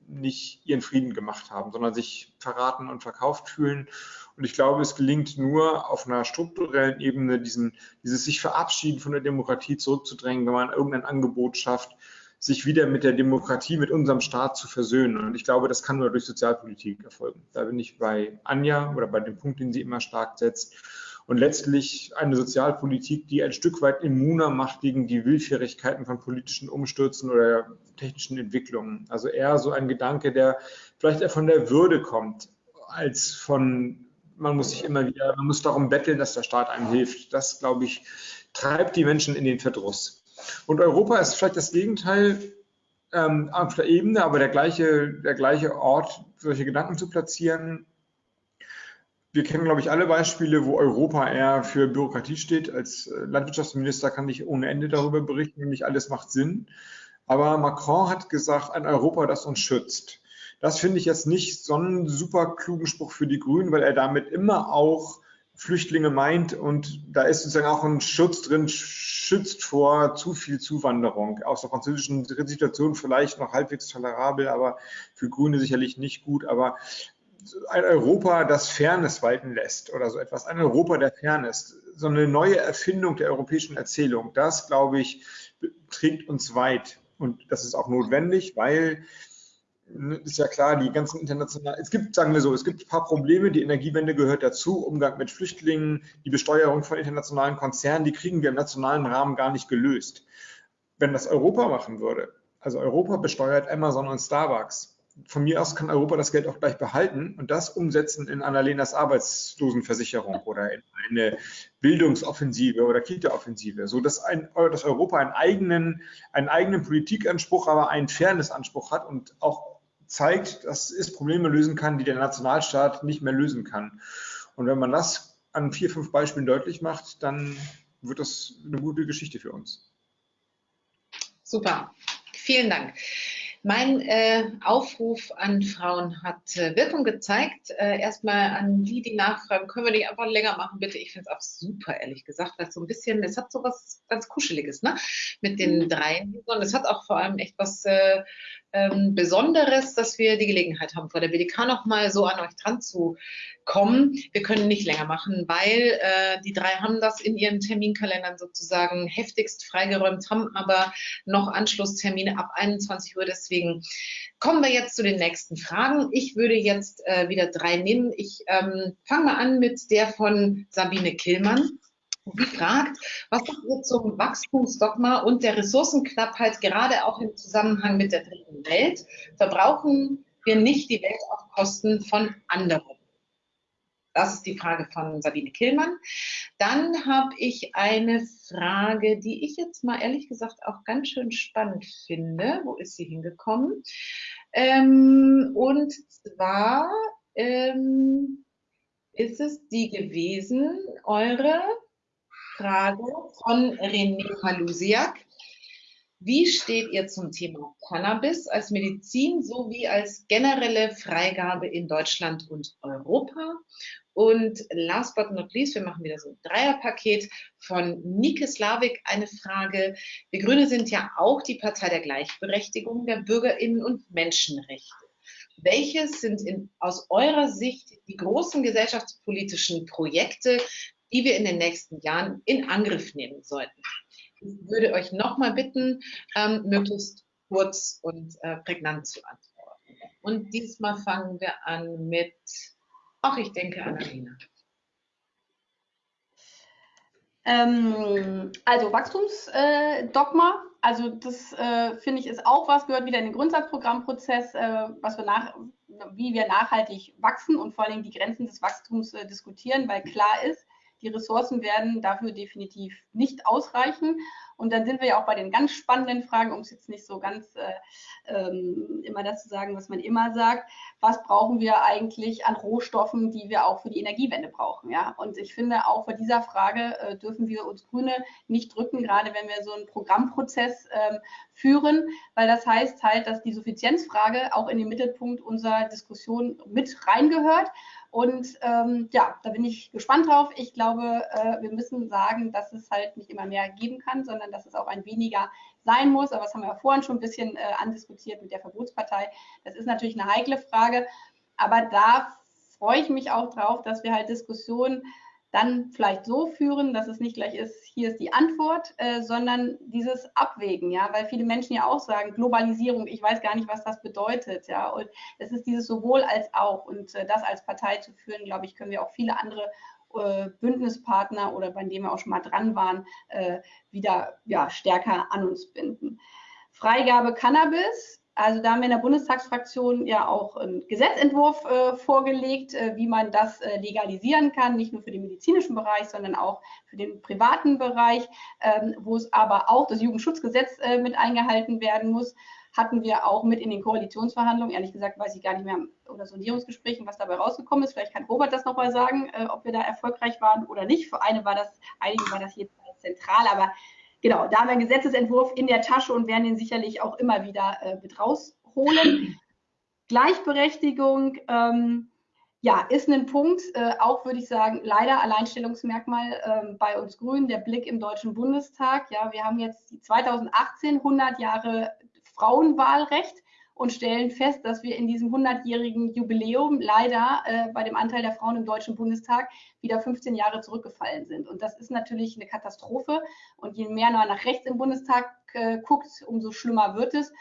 nicht ihren Frieden gemacht haben, sondern sich verraten und verkauft fühlen. Und ich glaube, es gelingt nur auf einer strukturellen Ebene, diesen, dieses sich verabschieden von der Demokratie zurückzudrängen, wenn man irgendein Angebot schafft, sich wieder mit der Demokratie, mit unserem Staat zu versöhnen. Und ich glaube, das kann nur durch Sozialpolitik erfolgen. Da bin ich bei Anja oder bei dem Punkt, den sie immer stark setzt und letztlich eine Sozialpolitik, die ein Stück weit immuner macht gegen die Willfährigkeiten von politischen Umstürzen oder technischen Entwicklungen. Also eher so ein Gedanke, der vielleicht eher von der Würde kommt, als von, man muss sich immer wieder, man muss darum betteln, dass der Staat einem hilft. Das, glaube ich, treibt die Menschen in den Verdruss. Und Europa ist vielleicht das Gegenteil ähm, auf der Ebene, aber der gleiche, der gleiche Ort, solche Gedanken zu platzieren, wir kennen, glaube ich, alle Beispiele, wo Europa eher für Bürokratie steht. Als äh, Landwirtschaftsminister kann ich ohne Ende darüber berichten, nämlich alles macht Sinn. Aber Macron hat gesagt, ein Europa, das uns schützt. Das finde ich jetzt nicht so einen super klugen Spruch für die Grünen, weil er damit immer auch Flüchtlinge meint und da ist sozusagen auch ein Schutz drin, schützt vor zu viel Zuwanderung. Aus der französischen Situation vielleicht noch halbwegs tolerabel, aber für Grüne sicherlich nicht gut. Aber ein Europa, das Fairness walten lässt oder so etwas, ein Europa der Fairness, so eine neue Erfindung der europäischen Erzählung, das, glaube ich, trägt uns weit. Und das ist auch notwendig, weil ist ja klar, die ganzen internationalen, es gibt, sagen wir so, es gibt ein paar Probleme, die Energiewende gehört dazu, Umgang mit Flüchtlingen, die Besteuerung von internationalen Konzernen, die kriegen wir im nationalen Rahmen gar nicht gelöst. Wenn das Europa machen würde, also Europa besteuert Amazon und Starbucks, von mir aus kann Europa das Geld auch gleich behalten und das umsetzen in Annalenas Arbeitslosenversicherung oder in eine Bildungsoffensive oder Kita-Offensive, so dass, ein, dass Europa einen eigenen, einen eigenen Politikanspruch, aber einen Fairnessanspruch hat und auch zeigt, dass es Probleme lösen kann, die der Nationalstaat nicht mehr lösen kann. Und wenn man das an vier, fünf Beispielen deutlich macht, dann wird das eine gute Geschichte für uns. Super. Vielen Dank. Mein äh, Aufruf an Frauen hat äh, Wirkung gezeigt. Äh, erstmal an die, die nachfragen, können wir nicht einfach länger machen, bitte? Ich finde es auch super, ehrlich gesagt, weil es so ein bisschen, es hat so was ganz Kuscheliges, ne? Mit den mhm. dreien. Und es hat auch vor allem echt was äh, ähm, Besonderes, dass wir die Gelegenheit haben, vor der BDK nochmal so an euch dran zu kommen. Wir können nicht länger machen, weil äh, die drei haben das in ihren Terminkalendern sozusagen heftigst freigeräumt, haben aber noch Anschlusstermine ab 21 Uhr. Deswegen kommen wir jetzt zu den nächsten Fragen. Ich würde jetzt äh, wieder drei nehmen. Ich ähm, fange mal an mit der von Sabine Killmann. Sie fragt, was sagt ihr zum Wachstumsdogma und der Ressourcenknappheit, gerade auch im Zusammenhang mit der dritten Welt? Verbrauchen wir nicht die Welt auf Kosten von anderen? Das ist die Frage von Sabine Killmann. Dann habe ich eine Frage, die ich jetzt mal ehrlich gesagt auch ganz schön spannend finde. Wo ist sie hingekommen? Ähm, und zwar ähm, ist es die gewesen, eure Frage von René Halusiak. Wie steht ihr zum Thema Cannabis als Medizin sowie als generelle Freigabe in Deutschland und Europa? Und last but not least, wir machen wieder so ein Dreierpaket von Nike Slavik eine Frage. Wir Grüne sind ja auch die Partei der Gleichberechtigung der BürgerInnen und Menschenrechte. Welches sind in, aus eurer Sicht die großen gesellschaftspolitischen Projekte, die wir in den nächsten Jahren in Angriff nehmen sollten? Ich würde euch nochmal bitten, ähm, möglichst kurz und äh, prägnant zu antworten. Und diesmal fangen wir an mit Ach, ich denke Annalena. Ähm, also Wachstumsdogma, äh, also das äh, finde ich ist auch was, gehört wieder in den Grundsatzprogrammprozess, äh, was wir nach, wie wir nachhaltig wachsen und vor allem die Grenzen des Wachstums äh, diskutieren, weil klar ist, die Ressourcen werden dafür definitiv nicht ausreichen. Und dann sind wir ja auch bei den ganz spannenden Fragen, um es jetzt nicht so ganz äh, ähm, immer das zu sagen, was man immer sagt. Was brauchen wir eigentlich an Rohstoffen, die wir auch für die Energiewende brauchen? Ja? Und ich finde, auch vor dieser Frage äh, dürfen wir uns Grüne nicht drücken, gerade wenn wir so einen Programmprozess ähm, führen, weil das heißt halt, dass die Suffizienzfrage auch in den Mittelpunkt unserer Diskussion mit reingehört. Und ähm, ja, da bin ich gespannt drauf. Ich glaube, äh, wir müssen sagen, dass es halt nicht immer mehr geben kann, sondern dass es auch ein weniger sein muss. Aber das haben wir ja vorhin schon ein bisschen äh, andiskutiert mit der Verbotspartei. Das ist natürlich eine heikle Frage. Aber da freue ich mich auch drauf, dass wir halt Diskussionen dann vielleicht so führen, dass es nicht gleich ist, hier ist die Antwort, äh, sondern dieses Abwägen, ja, weil viele Menschen ja auch sagen, Globalisierung, ich weiß gar nicht, was das bedeutet, ja, und es ist dieses sowohl als auch und äh, das als Partei zu führen, glaube ich, können wir auch viele andere äh, Bündnispartner oder bei denen wir auch schon mal dran waren, äh, wieder ja, stärker an uns binden. Freigabe Cannabis, also da haben wir in der Bundestagsfraktion ja auch einen Gesetzentwurf äh, vorgelegt, äh, wie man das äh, legalisieren kann, nicht nur für den medizinischen Bereich, sondern auch für den privaten Bereich, ähm, wo es aber auch das Jugendschutzgesetz äh, mit eingehalten werden muss. Hatten wir auch mit in den Koalitionsverhandlungen, ehrlich gesagt weiß ich gar nicht mehr, oder Sondierungsgesprächen, was dabei rausgekommen ist. Vielleicht kann Robert das nochmal sagen, äh, ob wir da erfolgreich waren oder nicht. Für eine war das, einigen war das jedenfalls zentral, aber genau, da haben wir einen Gesetzesentwurf in der Tasche und werden den sicherlich auch immer wieder äh, mit rausholen. Gleichberechtigung, ähm, ja, ist ein Punkt, äh, auch würde ich sagen, leider Alleinstellungsmerkmal äh, bei uns Grünen, der Blick im Deutschen Bundestag. Ja, wir haben jetzt 2018 100 Jahre Frauenwahlrecht und stellen fest, dass wir in diesem 100-jährigen Jubiläum leider äh, bei dem Anteil der Frauen im Deutschen Bundestag wieder 15 Jahre zurückgefallen sind. Und das ist natürlich eine Katastrophe. Und je mehr man nach rechts im Bundestag äh, guckt, umso schlimmer wird es.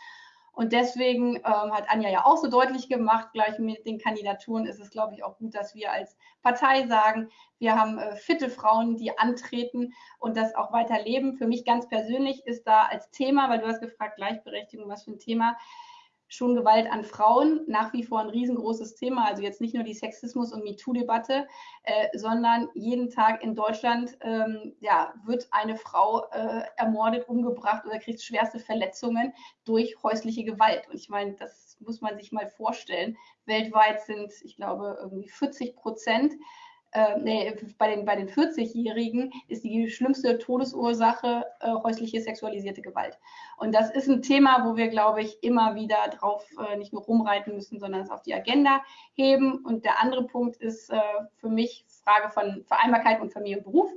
Und deswegen ähm, hat Anja ja auch so deutlich gemacht, gleich mit den Kandidaturen ist es, glaube ich, auch gut, dass wir als Partei sagen, wir haben äh, fitte Frauen, die antreten und das auch weiter leben. Für mich ganz persönlich ist da als Thema, weil du hast gefragt, Gleichberechtigung, was für ein Thema, schon Gewalt an Frauen nach wie vor ein riesengroßes Thema. Also jetzt nicht nur die Sexismus- und MeToo-Debatte, äh, sondern jeden Tag in Deutschland ähm, ja, wird eine Frau äh, ermordet, umgebracht oder kriegt schwerste Verletzungen durch häusliche Gewalt. Und ich meine, das muss man sich mal vorstellen. Weltweit sind, ich glaube, irgendwie 40 Prozent äh, nee, bei den, bei den 40-Jährigen ist die schlimmste Todesursache äh, häusliche sexualisierte Gewalt. Und das ist ein Thema, wo wir, glaube ich, immer wieder drauf äh, nicht nur rumreiten müssen, sondern es auf die Agenda heben. Und der andere Punkt ist äh, für mich Frage von Vereinbarkeit und Familie und Beruf.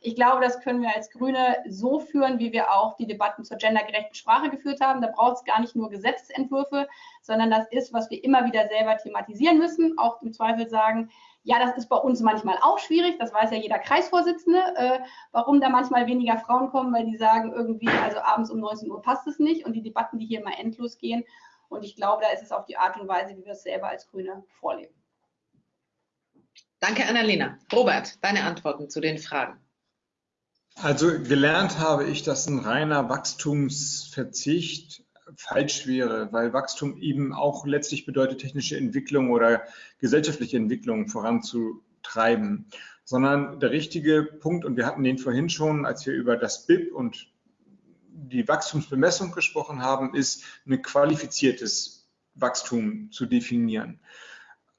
Ich glaube, das können wir als Grüne so führen, wie wir auch die Debatten zur gendergerechten Sprache geführt haben. Da braucht es gar nicht nur Gesetzentwürfe, sondern das ist, was wir immer wieder selber thematisieren müssen. Auch im Zweifel sagen, ja, das ist bei uns manchmal auch schwierig, das weiß ja jeder Kreisvorsitzende, äh, warum da manchmal weniger Frauen kommen, weil die sagen irgendwie, also abends um 19 Uhr passt es nicht und die Debatten, die hier immer endlos gehen. Und ich glaube, da ist es auch die Art und Weise, wie wir es selber als Grüne vorleben. Danke, Annalena. Robert, deine Antworten zu den Fragen. Also gelernt habe ich, dass ein reiner Wachstumsverzicht falsch wäre, weil Wachstum eben auch letztlich bedeutet, technische Entwicklung oder gesellschaftliche Entwicklung voranzubringen. treiben, sondern der richtige Punkt, und wir hatten den vorhin schon, als wir über das BIP und die Wachstumsbemessung gesprochen haben, ist ein qualifiziertes Wachstum zu definieren.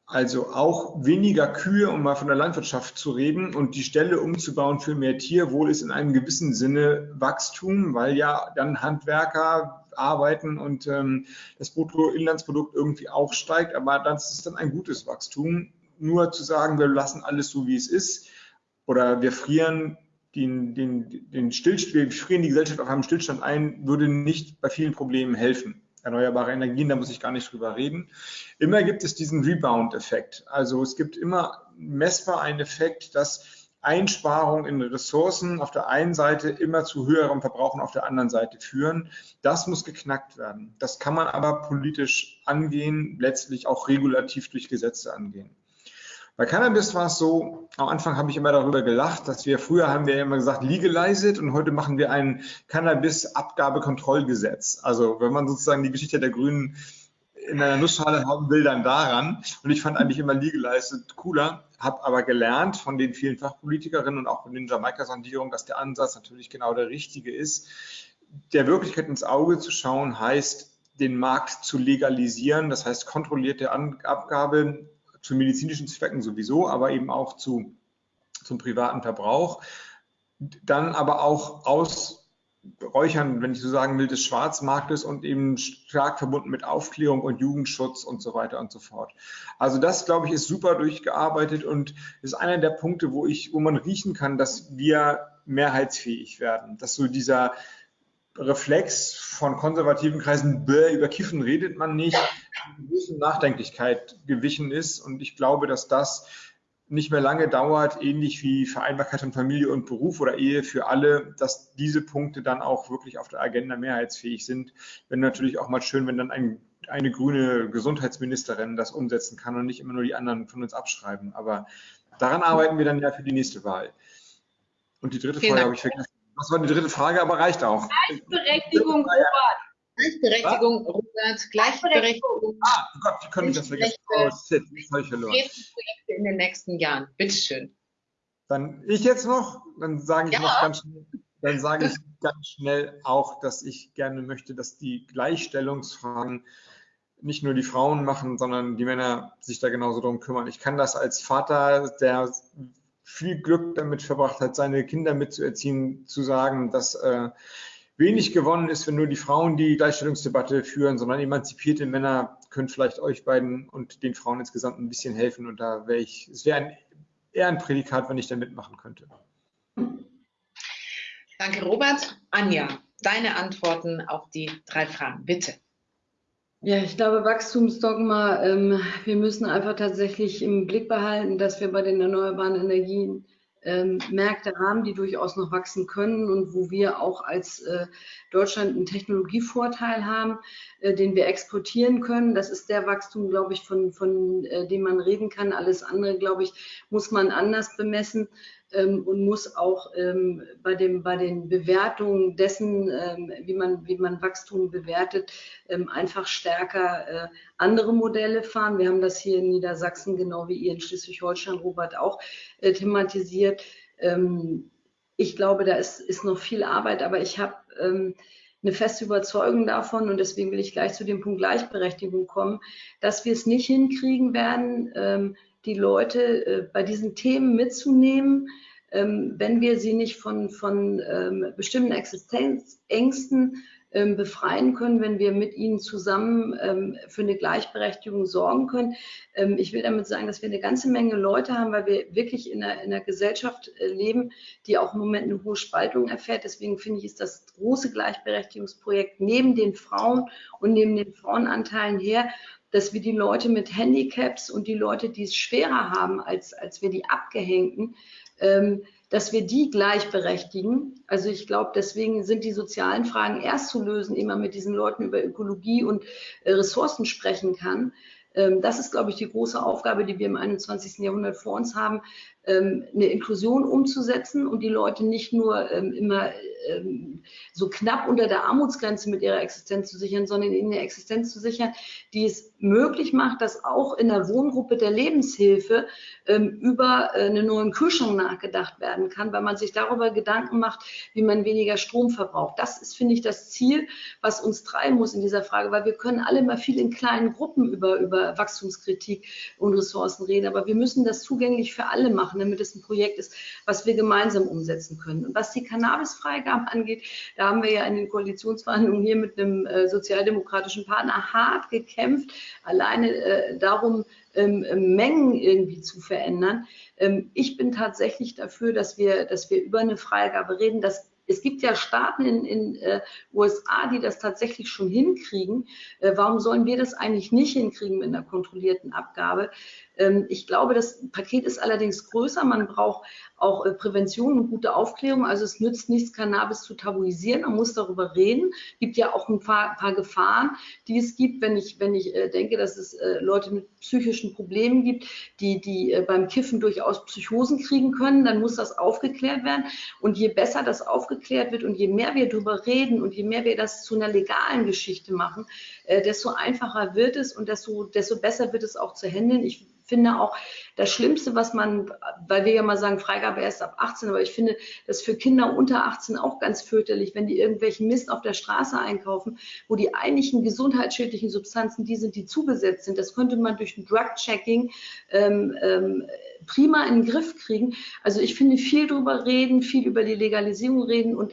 Also auch weniger Kühe, um mal von der Landwirtschaft zu reden, und die Stelle umzubauen für mehr Tierwohl ist in einem gewissen Sinne Wachstum, weil ja dann Handwerker arbeiten und ähm, das Bruttoinlandsprodukt irgendwie auch steigt, aber das ist dann ein gutes Wachstum. Nur zu sagen, wir lassen alles so, wie es ist, oder wir frieren den, den, den Stillstand, wir frieren die Gesellschaft auf einem Stillstand ein, würde nicht bei vielen Problemen helfen. Erneuerbare Energien, da muss ich gar nicht drüber reden. Immer gibt es diesen Rebound-Effekt. Also es gibt immer messbar einen Effekt, dass Einsparungen in Ressourcen auf der einen Seite immer zu höherem Verbrauchen auf der anderen Seite führen. Das muss geknackt werden. Das kann man aber politisch angehen, letztlich auch regulativ durch Gesetze angehen. Bei Cannabis war es so, am Anfang habe ich immer darüber gelacht, dass wir früher haben wir immer gesagt legalized und heute machen wir ein Cannabis-Abgabekontrollgesetz. Also wenn man sozusagen die Geschichte der Grünen in einer Nussschale haben will, dann daran. Und ich fand eigentlich immer legalized cooler, habe aber gelernt von den vielen Fachpolitikerinnen und auch von den Jamaika-Sondierungen, dass der Ansatz natürlich genau der richtige ist. Der Wirklichkeit ins Auge zu schauen heißt, den Markt zu legalisieren, das heißt kontrollierte Abgabe zu medizinischen Zwecken sowieso, aber eben auch zu, zum privaten Verbrauch. Dann aber auch Ausräuchern, wenn ich so sagen will, des Schwarzmarktes und eben stark verbunden mit Aufklärung und Jugendschutz und so weiter und so fort. Also das, glaube ich, ist super durchgearbeitet und ist einer der Punkte, wo ich, wo man riechen kann, dass wir mehrheitsfähig werden. Dass so dieser Reflex von konservativen Kreisen, über Kiffen redet man nicht, großen Nachdenklichkeit gewichen ist. Und ich glaube, dass das nicht mehr lange dauert, ähnlich wie Vereinbarkeit von Familie und Beruf oder Ehe für alle, dass diese Punkte dann auch wirklich auf der Agenda mehrheitsfähig sind. Wenn natürlich auch mal schön, wenn dann ein, eine grüne Gesundheitsministerin das umsetzen kann und nicht immer nur die anderen von uns abschreiben. Aber daran arbeiten wir dann ja für die nächste Wahl. Und die dritte Vielen Frage habe ich vergessen. Was war die dritte Frage, aber reicht auch. Gleichberechtigung, Robert. Gleichberechtigung, Robert, Gleichberechtigung. Ah, oh Gott, wie konnte ich das vergessen? Oh, shit, ich verloren. Projekte in den nächsten Jahren. Bitteschön. Dann ich jetzt noch, dann sage ich ja. noch ganz schnell, dann sage ich *laughs* ganz schnell auch, dass ich gerne möchte, dass die Gleichstellungsfragen nicht nur die Frauen machen, sondern die Männer sich da genauso drum kümmern. Ich kann das als Vater, der viel Glück damit verbracht hat, seine Kinder mitzuerziehen, zu sagen, dass äh, wenig gewonnen ist, wenn nur die Frauen die Gleichstellungsdebatte führen, sondern emanzipierte Männer können vielleicht euch beiden und den Frauen insgesamt ein bisschen helfen. Und da wäre ich, es wäre ein, eher ein Prädikat, wenn ich da mitmachen könnte. Danke, Robert. Anja, deine Antworten auf die drei Fragen, bitte. Ja, ich glaube, Wachstumsdogma, ähm, wir müssen einfach tatsächlich im Blick behalten, dass wir bei den erneuerbaren Energien ähm, Märkte haben, die durchaus noch wachsen können und wo wir auch als äh, Deutschland einen Technologievorteil haben, äh, den wir exportieren können. Das ist der Wachstum, glaube ich, von, von äh, dem man reden kann. Alles andere, glaube ich, muss man anders bemessen ähm, und muss auch ähm, bei, dem, bei den Bewertungen dessen, ähm, wie, man, wie man Wachstum bewertet, ähm, einfach stärker äh, andere Modelle fahren. Wir haben das hier in Niedersachsen, genau wie ihr in Schleswig-Holstein, Robert, auch äh, thematisiert. Ähm, ich glaube, da ist, ist noch viel Arbeit, aber ich habe ähm, eine feste Überzeugung davon und deswegen will ich gleich zu dem Punkt Gleichberechtigung kommen, dass wir es nicht hinkriegen werden, die Leute äh, bei diesen Themen mitzunehmen, wenn wir sie nicht von, von ähm, bestimmten Existenzängsten ähm, befreien können, wenn wir mit ihnen zusammen ähm, für eine Gleichberechtigung sorgen können. Ähm, ich will damit sagen, dass wir eine ganze Menge Leute haben, weil wir wirklich in einer, in einer Gesellschaft äh, leben, die auch im Moment eine hohe Spaltung erfährt. Deswegen finde ich, ist das große Gleichberechtigungsprojekt neben den Frauen und neben den Frauenanteilen her dass wir die Leute mit Handicaps und die Leute, die es schwerer haben als, als wir die Abgehängten, ähm, dass wir die gleichberechtigen. Also ich glaube, deswegen sind die sozialen Fragen erst zu lösen, man mit diesen Leuten über Ökologie und äh, Ressourcen sprechen kann. Ähm, das ist, glaube ich, die große Aufgabe, die wir im 21. Jahrhundert vor uns haben. Ähm, eine Inklusion umzusetzen und die Leute nicht nur ähm, immer ähm, so knapp unter der Armutsgrenze mit ihrer Existenz zu sichern, sondern ihnen eine Existenz zu sichern, die es möglich macht, dass auch in der Wohngruppe der Lebenshilfe ähm, über äh, einen neuen Kühlschrank nachgedacht werden kann, weil man sich darüber Gedanken macht, wie man weniger Strom verbraucht. Das ist, finde ich, das Ziel, was uns treiben muss in dieser Frage, weil wir können alle mal viel in kleinen Gruppen über, über Wachstumskritik und Ressourcen reden, aber wir müssen das zugänglich für alle machen, damit es ein Projekt ist, was wir gemeinsam umsetzen können. Und was die Cannabisfreigabe angeht, da haben wir ja in den Koalitionsverhandlungen hier mit einem äh, sozialdemokratischen Partner hart gekämpft, alleine äh, darum, ähm, Mengen irgendwie zu verändern. Ähm, ich bin tatsächlich dafür, dass wir, dass wir über eine Freigabe reden, dass es gibt ja Staaten in den äh, USA, die das tatsächlich schon hinkriegen. Äh, warum sollen wir das eigentlich nicht hinkriegen mit einer kontrollierten Abgabe? Ähm, ich glaube, das Paket ist allerdings größer. Man braucht auch äh, Prävention und gute Aufklärung. Also es nützt nichts, Cannabis zu tabuisieren. Man muss darüber reden. Es gibt ja auch ein paar, paar, Gefahren, die es gibt, wenn ich, wenn ich äh, denke, dass es äh, Leute mit psychischen Problemen gibt, die, die beim Kiffen durchaus Psychosen kriegen können. Dann muss das aufgeklärt werden. Und je besser das aufgeklärt wird und je mehr wir darüber reden und je mehr wir das zu einer legalen Geschichte machen, desto einfacher wird es und desto, desto besser wird es auch zu handeln. Ich finde auch das Schlimmste, was man, weil wir ja mal sagen, Freigabe erst ab 18, aber ich finde das für Kinder unter 18 auch ganz fürchterlich, wenn die irgendwelchen Mist auf der Straße einkaufen, wo die eigentlichen gesundheitsschädlichen Substanzen die sind, die zugesetzt sind. Das könnte man durch ein Drug-Checking ähm, ähm, prima in den Griff kriegen. Also ich finde viel drüber reden, viel über die Legalisierung reden und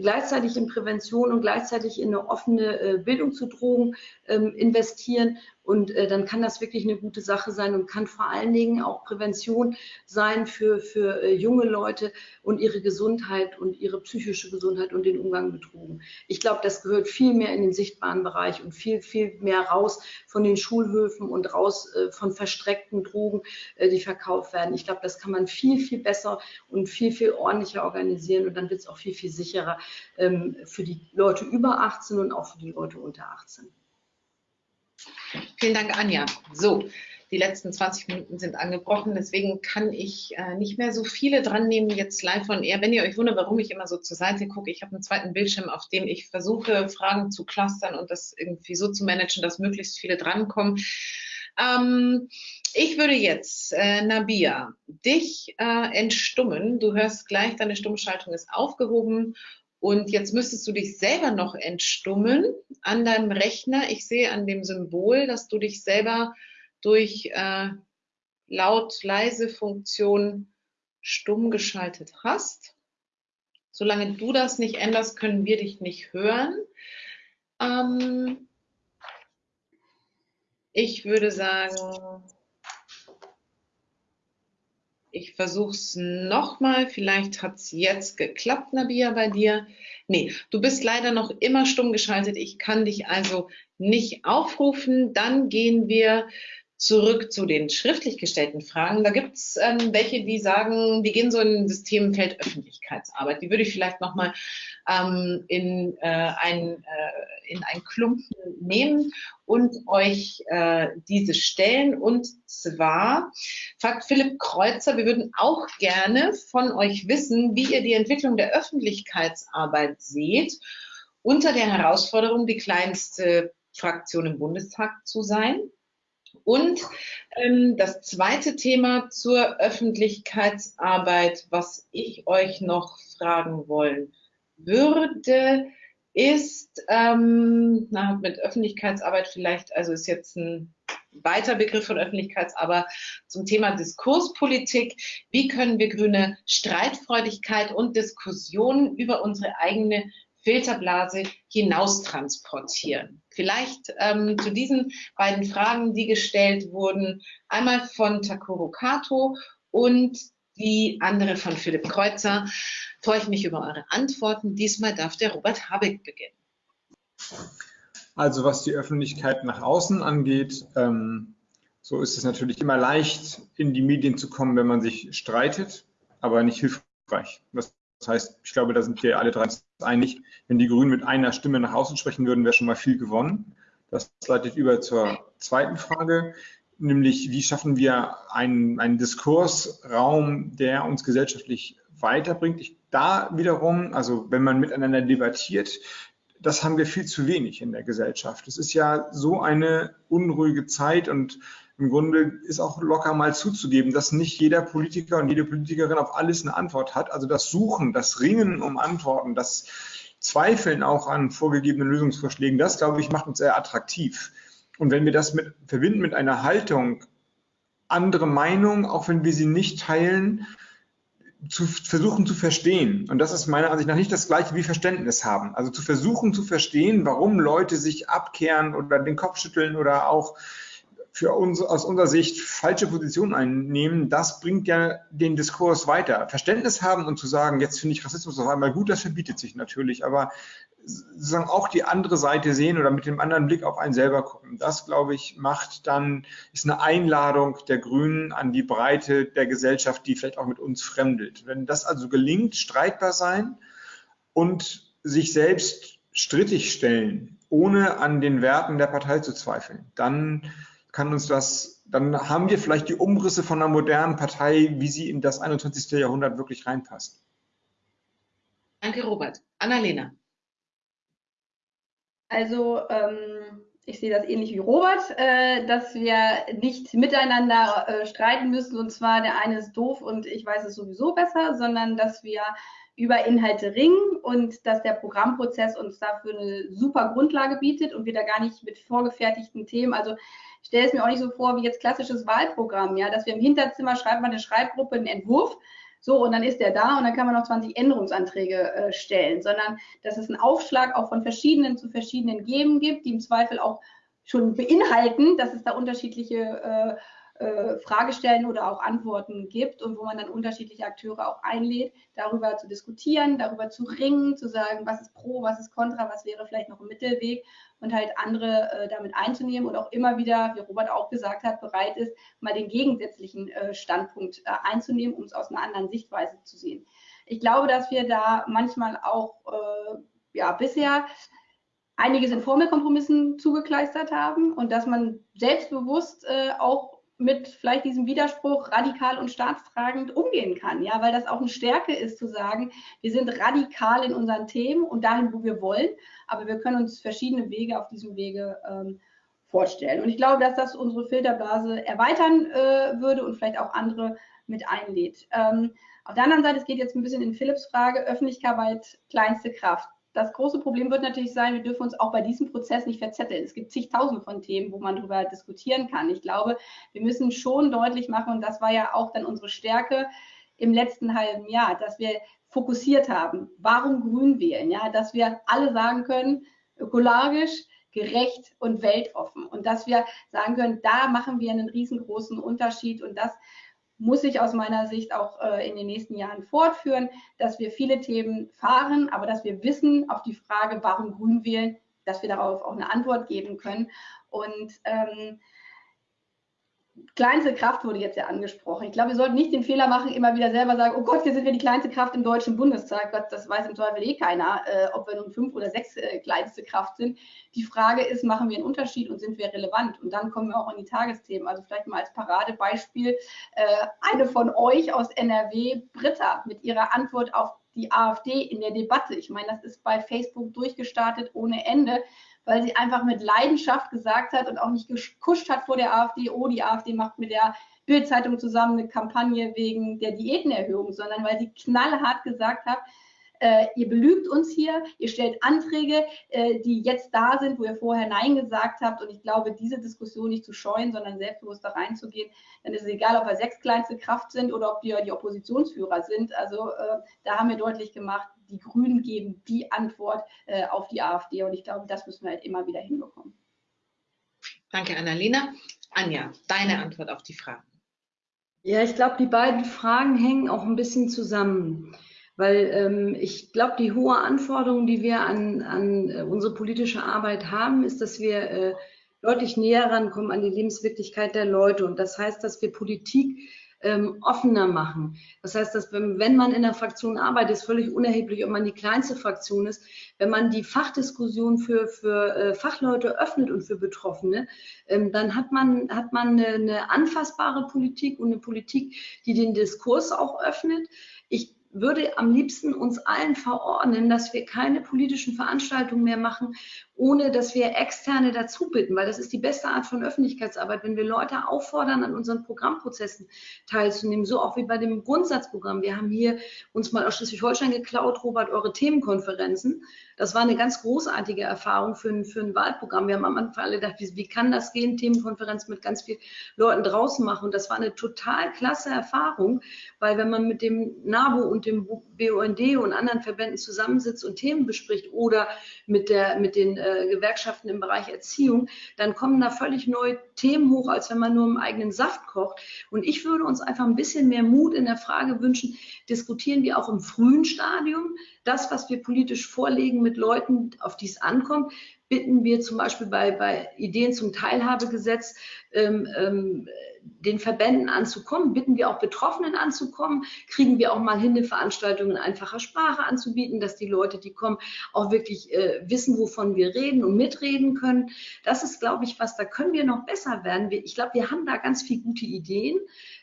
gleichzeitig in Prävention und gleichzeitig in eine offene äh, Bildung zu Drogen ähm, investieren und äh, dann kann das wirklich eine gute Sache sein und kann vor allen Dingen auch Prävention sein für, für äh, junge Leute und ihre Gesundheit und ihre psychische Gesundheit und den Umgang mit Drogen. Ich glaube, das gehört viel mehr in den sichtbaren Bereich und viel, viel mehr raus von den Schulhöfen und raus äh, von verstreckten Drogen, äh, die verkauft werden. Ich glaube, das kann man viel, viel besser und viel, viel ordentlicher organisieren und dann wird es auch viel, viel sicherer ähm, für die Leute über 18 und auch für die Leute unter 18. Vielen Dank, Anja. So, die letzten 20 Minuten sind angebrochen, deswegen kann ich äh, nicht mehr so viele dran nehmen jetzt live von eher. Wenn ihr euch wundert, warum ich immer so zur Seite gucke, ich habe einen zweiten Bildschirm, auf dem ich versuche, Fragen zu clustern und das irgendwie so zu managen, dass möglichst viele drankommen. Ähm, ich würde jetzt, äh, Nabia, dich äh, entstummen. Du hörst gleich, deine Stummschaltung ist aufgehoben und jetzt müsstest du dich selber noch entstummen an deinem Rechner. Ich sehe an dem Symbol, dass du dich selber durch äh, Laut-Leise-Funktion stumm geschaltet hast. Solange du das nicht änderst, können wir dich nicht hören. Ähm, ich würde sagen, ich versuche es nochmal. Vielleicht hat es jetzt geklappt, Nabia, bei dir. Nee, du bist leider noch immer stumm geschaltet. Ich kann dich also nicht aufrufen. Dann gehen wir zurück zu den schriftlich gestellten Fragen. Da gibt es ähm, welche, die sagen, die gehen so in das Themenfeld Öffentlichkeitsarbeit. Die würde ich vielleicht nochmal ähm, in, äh, ein, äh, in ein Klumpen nehmen und euch äh, diese stellen. Und zwar fragt Philipp Kreuzer, wir würden auch gerne von euch wissen, wie ihr die Entwicklung der Öffentlichkeitsarbeit seht, unter der Herausforderung, die kleinste Fraktion im Bundestag zu sein. Und ähm, das zweite Thema zur Öffentlichkeitsarbeit, was ich euch noch fragen wollen würde, ist ähm, na, mit Öffentlichkeitsarbeit vielleicht, also ist jetzt ein weiter Begriff von Öffentlichkeitsarbeit zum Thema Diskurspolitik. Wie können wir grüne Streitfreudigkeit und Diskussionen über unsere eigene Filterblase hinaus transportieren. Vielleicht ähm, zu diesen beiden Fragen, die gestellt wurden, einmal von Takuro Kato und die andere von Philipp Kreuzer, freue ich mich über eure Antworten. Diesmal darf der Robert Habeck beginnen. Also was die Öffentlichkeit nach außen angeht, ähm, so ist es natürlich immer leicht, in die Medien zu kommen, wenn man sich streitet, aber nicht hilfreich. Das das heißt, ich glaube, da sind wir alle drei einig. Wenn die Grünen mit einer Stimme nach außen sprechen würden, wäre schon mal viel gewonnen. Das leitet über zur zweiten Frage. nämlich wie schaffen wir einen, einen Diskursraum, der uns gesellschaftlich weiterbringt. Ich, da wiederum, also wenn man miteinander debattiert, das haben wir viel zu wenig in der Gesellschaft. Es ist ja so eine unruhige Zeit und im Grunde ist auch locker mal zuzugeben, dass nicht jeder Politiker und jede Politikerin auf alles eine Antwort hat. Also das Suchen, das Ringen um Antworten, das Zweifeln auch an vorgegebenen Lösungsvorschlägen, das, glaube ich, macht uns sehr attraktiv. Und wenn wir das mit, verbinden mit einer Haltung, andere Meinungen, auch wenn wir sie nicht teilen, zu versuchen zu verstehen. Und das ist meiner Ansicht nach nicht das gleiche wie Verständnis haben. Also zu versuchen zu verstehen, warum Leute sich abkehren oder den Kopf schütteln oder auch für uns aus unserer Sicht falsche Positionen einnehmen, das bringt ja den Diskurs weiter. Verständnis haben und zu sagen, jetzt finde ich Rassismus auf einmal gut, das verbietet sich natürlich, aber sozusagen auch die andere Seite sehen oder mit dem anderen Blick auf einen selber gucken. Das, glaube ich, macht dann, ist eine Einladung der Grünen an die Breite der Gesellschaft, die vielleicht auch mit uns fremdelt. Wenn das also gelingt, streitbar sein und sich selbst strittig stellen, ohne an den Werten der Partei zu zweifeln, dann kann uns das, dann haben wir vielleicht die Umrisse von einer modernen Partei, wie sie in das 21. Jahrhundert wirklich reinpasst. Danke, Robert. Annalena. Also ähm, ich sehe das ähnlich wie Robert, äh, dass wir nicht miteinander äh, streiten müssen und zwar der eine ist doof und ich weiß es sowieso besser, sondern dass wir über Inhalte ringen und dass der Programmprozess uns dafür eine super Grundlage bietet und wir da gar nicht mit vorgefertigten Themen, also ich stelle es mir auch nicht so vor wie jetzt klassisches Wahlprogramm, ja, dass wir im Hinterzimmer schreiben wir eine Schreibgruppe einen Entwurf so, und dann ist der da und dann kann man noch 20 Änderungsanträge äh, stellen, sondern dass es einen Aufschlag auch von verschiedenen zu verschiedenen Geben gibt, die im Zweifel auch schon beinhalten, dass es da unterschiedliche äh, äh, Fragestellen oder auch Antworten gibt und wo man dann unterschiedliche Akteure auch einlädt, darüber zu diskutieren, darüber zu ringen, zu sagen, was ist pro, was ist contra, was wäre vielleicht noch ein Mittelweg und halt andere äh, damit einzunehmen und auch immer wieder, wie Robert auch gesagt hat, bereit ist, mal den gegensätzlichen äh, Standpunkt äh, einzunehmen, um es aus einer anderen Sichtweise zu sehen. Ich glaube, dass wir da manchmal auch äh, ja, bisher einiges in Formelkompromissen zugekleistert haben und dass man selbstbewusst auch mit vielleicht diesem Widerspruch radikal und staatsfragend umgehen kann, ja, weil das auch eine Stärke ist zu sagen, wir sind radikal in unseren Themen und dahin, wo wir wollen, aber wir können uns verschiedene Wege auf diesem Wege ähm, vorstellen. Und ich glaube, dass das unsere Filterblase erweitern äh, würde und vielleicht auch andere mit einlädt. Ähm, auf der anderen Seite, es geht jetzt ein bisschen in Philipps Frage, Öffentlichkeit, kleinste Kraft das große Problem wird natürlich sein, wir dürfen uns auch bei diesem Prozess nicht verzetteln. Es gibt zigtausende von Themen, wo man darüber diskutieren kann. Ich glaube, wir müssen schon deutlich machen, und das war ja auch dann unsere Stärke im letzten halben Jahr, dass wir fokussiert haben. Warum grün wählen? Ja, dass wir alle sagen können, ökologisch, gerecht und weltoffen. Und dass wir sagen können, da machen wir einen riesengroßen Unterschied. Und das muss sich aus meiner Sicht auch äh, in den nächsten Jahren fortführen, dass wir viele Themen fahren, aber dass wir wissen auf die Frage, warum grün wählen, dass wir darauf auch eine Antwort geben können. Und ähm, kleinste Kraft wurde jetzt ja angesprochen. Ich glaube, wir sollten nicht den Fehler machen, immer wieder selber sagen, oh Gott, hier sind wir die kleinste Kraft im Deutschen Bundestag. Gott, das weiß im Zweifel eh keiner, äh, ob wir nun fünf oder sechs äh, kleinste Kraft sind. Die Frage ist, machen wir einen Unterschied und sind wir relevant? Und dann kommen wir auch an die Tagesthemen. Also vielleicht mal als Paradebeispiel äh, eine von euch aus NRW, Britta, mit ihrer Antwort auf die AfD in der Debatte. Ich meine, das ist bei Facebook durchgestartet ohne Ende weil sie einfach mit Leidenschaft gesagt hat und auch nicht gekuscht hat vor der AfD, oh, die AfD macht mit der Bildzeitung zusammen eine Kampagne wegen der Diätenerhöhung, sondern weil sie knallhart gesagt hat, äh, ihr belügt uns hier, ihr stellt Anträge, äh, die jetzt da sind, wo ihr vorher Nein gesagt habt. Und ich glaube, diese Diskussion nicht zu scheuen, sondern selbstbewusst da reinzugehen, dann ist es egal, ob wir sechs kleinste Kraft sind oder ob wir die Oppositionsführer sind. Also äh, da haben wir deutlich gemacht, die Grünen geben die Antwort äh, auf die AfD. Und ich glaube, das müssen wir halt immer wieder hinbekommen. Danke, Annalena. Anja, deine Antwort auf die Fragen. Ja, ich glaube, die beiden Fragen hängen auch ein bisschen zusammen. Weil ähm, ich glaube, die hohe Anforderung, die wir an, an äh, unsere politische Arbeit haben, ist, dass wir äh, deutlich näher rankommen an die Lebenswirklichkeit der Leute. Und das heißt, dass wir Politik ähm, offener machen. Das heißt, dass wenn, wenn man in der Fraktion arbeitet, ist völlig unerheblich, ob man die kleinste Fraktion ist, wenn man die Fachdiskussion für, für äh, Fachleute öffnet und für Betroffene, ähm, dann hat man, hat man eine, eine anfassbare Politik und eine Politik, die den Diskurs auch öffnet. Ich würde am liebsten uns allen verordnen, dass wir keine politischen Veranstaltungen mehr machen, ohne dass wir Externe dazu bitten, weil das ist die beste Art von Öffentlichkeitsarbeit, wenn wir Leute auffordern, an unseren Programmprozessen teilzunehmen, so auch wie bei dem Grundsatzprogramm. Wir haben hier uns mal aus Schleswig-Holstein geklaut, Robert, eure Themenkonferenzen. Das war eine ganz großartige Erfahrung für ein, für ein Wahlprogramm. Wir haben am Anfang alle gedacht, wie, wie kann das gehen, Themenkonferenz mit ganz vielen Leuten draußen machen. Und das war eine total klasse Erfahrung, weil wenn man mit dem NABU und dem BUND und anderen Verbänden zusammensitzt und Themen bespricht oder mit, der, mit den äh, Gewerkschaften im Bereich Erziehung, dann kommen da völlig neue Themen hoch, als wenn man nur im eigenen Saft kocht. Und ich würde uns einfach ein bisschen mehr Mut in der Frage wünschen, diskutieren wir auch im frühen Stadium das, was wir politisch vorlegen mit Leuten, auf die es ankommt, bitten wir zum Beispiel bei, bei Ideen zum Teilhabegesetz ähm, ähm, den Verbänden anzukommen, bitten wir auch Betroffenen anzukommen, kriegen wir auch mal hin, eine Veranstaltung in einfacher Sprache anzubieten, dass die Leute, die kommen, auch wirklich äh, wissen, wovon wir reden und mitreden können. Das ist, glaube ich, was, da können wir noch besser werden. Wir, ich glaube, wir haben da ganz viele gute Ideen.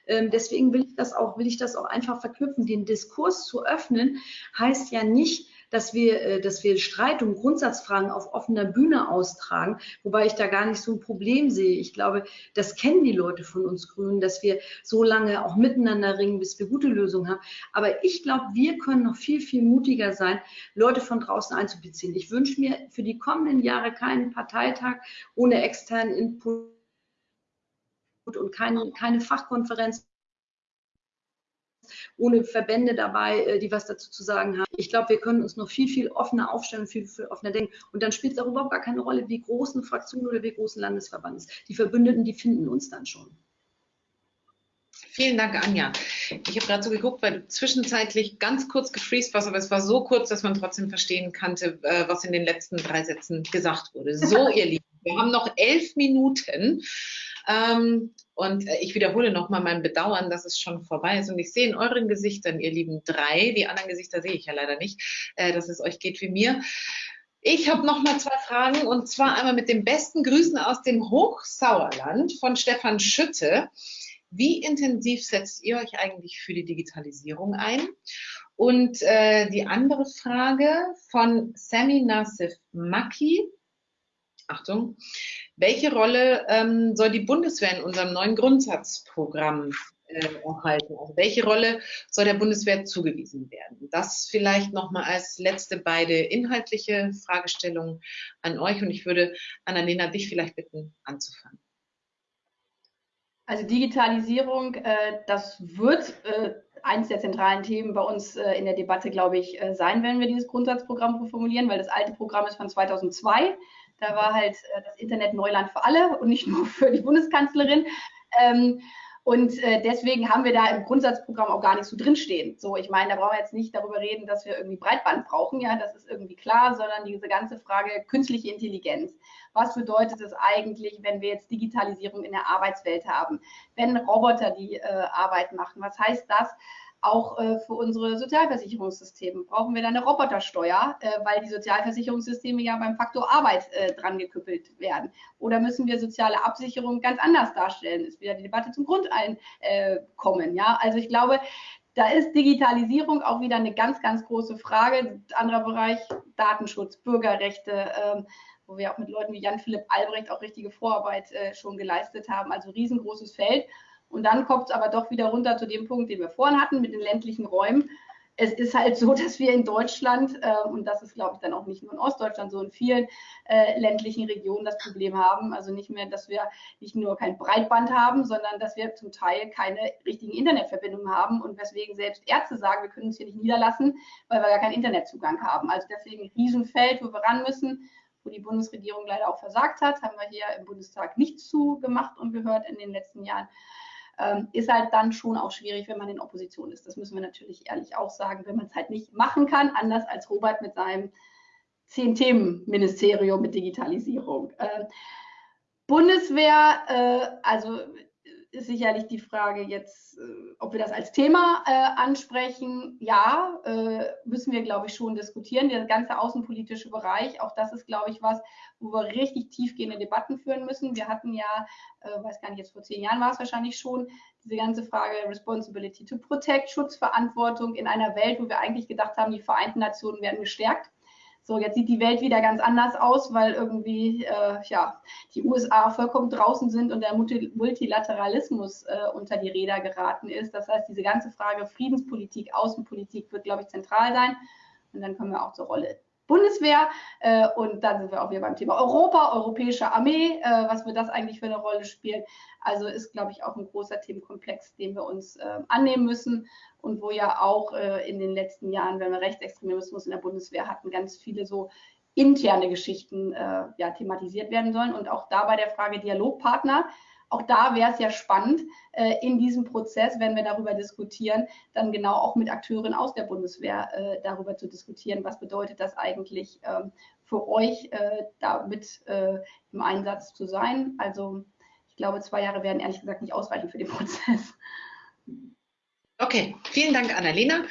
Ähm, deswegen will ich das auch, will ich das auch einfach verknüpfen. Den Diskurs zu öffnen heißt ja nicht, dass wir, äh, dass wir Streit und Grundsatzfragen auf offener Bühne austragen, wobei ich da gar nicht so ein Problem sehe. Ich glaube, das kennen die Leute von uns Grünen, dass wir so lange auch miteinander ringen, bis wir gute Lösungen haben. Aber ich glaube, wir können noch viel, viel mutiger sein, Leute von draußen einzubeziehen. Ich wünsche mir für die kommenden Jahre keinen Parteitag ohne externen Input und keine, keine Fachkonferenz ohne Verbände dabei, äh, die was dazu zu sagen haben. Ich glaube, wir können uns noch viel, viel offener aufstellen, viel, viel offener denken. Und dann spielt es auch überhaupt gar keine Rolle, wie groß eine Fraktion oder wie groß ein Landesverband ist. Die Verbündeten, die finden uns dann schon. Vielen Dank, Anja. Ich habe gerade so geguckt, weil du zwischenzeitlich ganz kurz gefreezed warst, aber es war so kurz, dass man trotzdem verstehen konnte, äh, was in den letzten drei Sätzen gesagt wurde. So, ihr Lieben, wir haben noch elf Minuten. Ähm, und äh, ich wiederhole nochmal mein Bedauern, dass es schon vorbei ist. Und ich sehe in euren Gesichtern, ihr lieben drei, die anderen Gesichter sehe ich ja leider nicht, äh, dass es euch geht wie mir. Ich habe noch mal zwei Fragen und zwar einmal mit den besten Grüßen aus dem Hochsauerland von Stefan Schütte. Wie intensiv setzt ihr euch eigentlich für die Digitalisierung ein? Und äh, die andere Frage von Sami Nassif Maki. Achtung. Welche Rolle ähm, soll die Bundeswehr in unserem neuen Grundsatzprogramm äh, erhalten? Also welche Rolle soll der Bundeswehr zugewiesen werden? Das vielleicht nochmal als letzte beide inhaltliche Fragestellungen an euch und ich würde Annalena dich vielleicht bitten anzufangen. Also Digitalisierung, äh, das wird äh, eines der zentralen Themen bei uns äh, in der Debatte, glaube ich, äh, sein, wenn wir dieses Grundsatzprogramm formulieren, weil das alte Programm ist von 2002. Da war halt äh, das Internet Neuland für alle und nicht nur *laughs* für die Bundeskanzlerin. Ähm, und äh, deswegen haben wir da im Grundsatzprogramm auch gar nicht so drinstehen. So, ich meine, da brauchen wir jetzt nicht darüber reden, dass wir irgendwie Breitband brauchen, ja, das ist irgendwie klar, sondern diese ganze Frage künstliche Intelligenz. Was bedeutet es eigentlich, wenn wir jetzt Digitalisierung in der Arbeitswelt haben? Wenn Roboter die äh, Arbeit machen, was heißt das? Auch äh, für unsere Sozialversicherungssysteme. Brauchen wir da eine Robotersteuer, äh, weil die Sozialversicherungssysteme ja beim Faktor Arbeit äh, dran geküppelt werden? Oder müssen wir soziale Absicherung ganz anders darstellen? Ist wieder die Debatte zum Grundeinkommen. Äh, ja, also ich glaube, da ist Digitalisierung auch wieder eine ganz, ganz große Frage. Anderer Bereich Datenschutz, Bürgerrechte, ähm, wo wir auch mit Leuten wie Jan-Philipp Albrecht auch richtige Vorarbeit äh, schon geleistet haben. Also riesengroßes Feld. Und dann kommt es aber doch wieder runter zu dem Punkt, den wir vorhin hatten mit den ländlichen Räumen. Es ist halt *laughs* so, dass wir in Deutschland, äh, und das ist, glaube ich, dann auch nicht nur in Ostdeutschland, so in vielen äh, ländlichen Regionen das Problem haben. Also nicht mehr, dass wir nicht nur kein Breitband haben, sondern dass wir zum Teil keine richtigen Internetverbindungen haben und weswegen selbst Ärzte sagen, wir können uns hier nicht niederlassen, weil wir gar keinen Internetzugang haben. Also deswegen ein Riesenfeld, wo wir ran müssen wo die Bundesregierung leider auch versagt hat, haben wir hier im Bundestag nichts zu gemacht und gehört in den letzten Jahren ähm, ist halt dann schon auch schwierig, wenn man in Opposition ist. Das müssen wir natürlich ehrlich auch sagen, wenn man es halt nicht machen kann, anders als Robert mit seinem Zehn-Themen-Ministerium mit Digitalisierung. Äh, Bundeswehr, äh, also ist sicherlich die Frage jetzt, äh, ob wir das als Thema äh, ansprechen. Ja, äh, müssen wir, glaube ich, schon diskutieren. Der ganze außenpolitische Bereich, auch das ist, glaube ich, was, wo wir richtig tiefgehende Debatten führen müssen. Wir hatten ja, äh, weiß gar nicht, jetzt vor zehn Jahren war es wahrscheinlich schon, diese ganze Frage Responsibility to Protect, Schutzverantwortung in einer Welt, wo wir eigentlich gedacht haben, die Vereinten Nationen werden gestärkt. So, jetzt sieht die Welt wieder ganz anders aus, weil irgendwie äh, ja, die USA vollkommen draußen sind und der Multilateralismus äh, unter die Räder geraten ist. Das heißt, diese ganze Frage Friedenspolitik, Außenpolitik wird, glaube ich, zentral sein. Und dann kommen wir auch zur Rolle Bundeswehr. Äh, und dann sind wir auch wieder beim Thema Europa, europäische Armee, äh, was wird das eigentlich für eine Rolle spielen. Also ist, glaube ich, auch ein großer Themenkomplex, den wir uns äh, annehmen müssen und wo ja auch äh, in den letzten Jahren, wenn wir Rechtsextremismus in der Bundeswehr hatten, ganz viele so interne Geschichten äh, ja, thematisiert werden sollen. Und auch da bei der Frage Dialogpartner, auch da wäre es ja spannend, äh, in diesem Prozess, wenn wir darüber diskutieren, dann genau auch mit Akteuren aus der Bundeswehr äh, darüber zu diskutieren, was bedeutet das eigentlich ähm, für euch, äh, da mit äh, im Einsatz zu sein. Also ich glaube, zwei Jahre werden ehrlich gesagt nicht ausreichen für den *laughs* Prozess. Okay, vielen Dank, Annalena.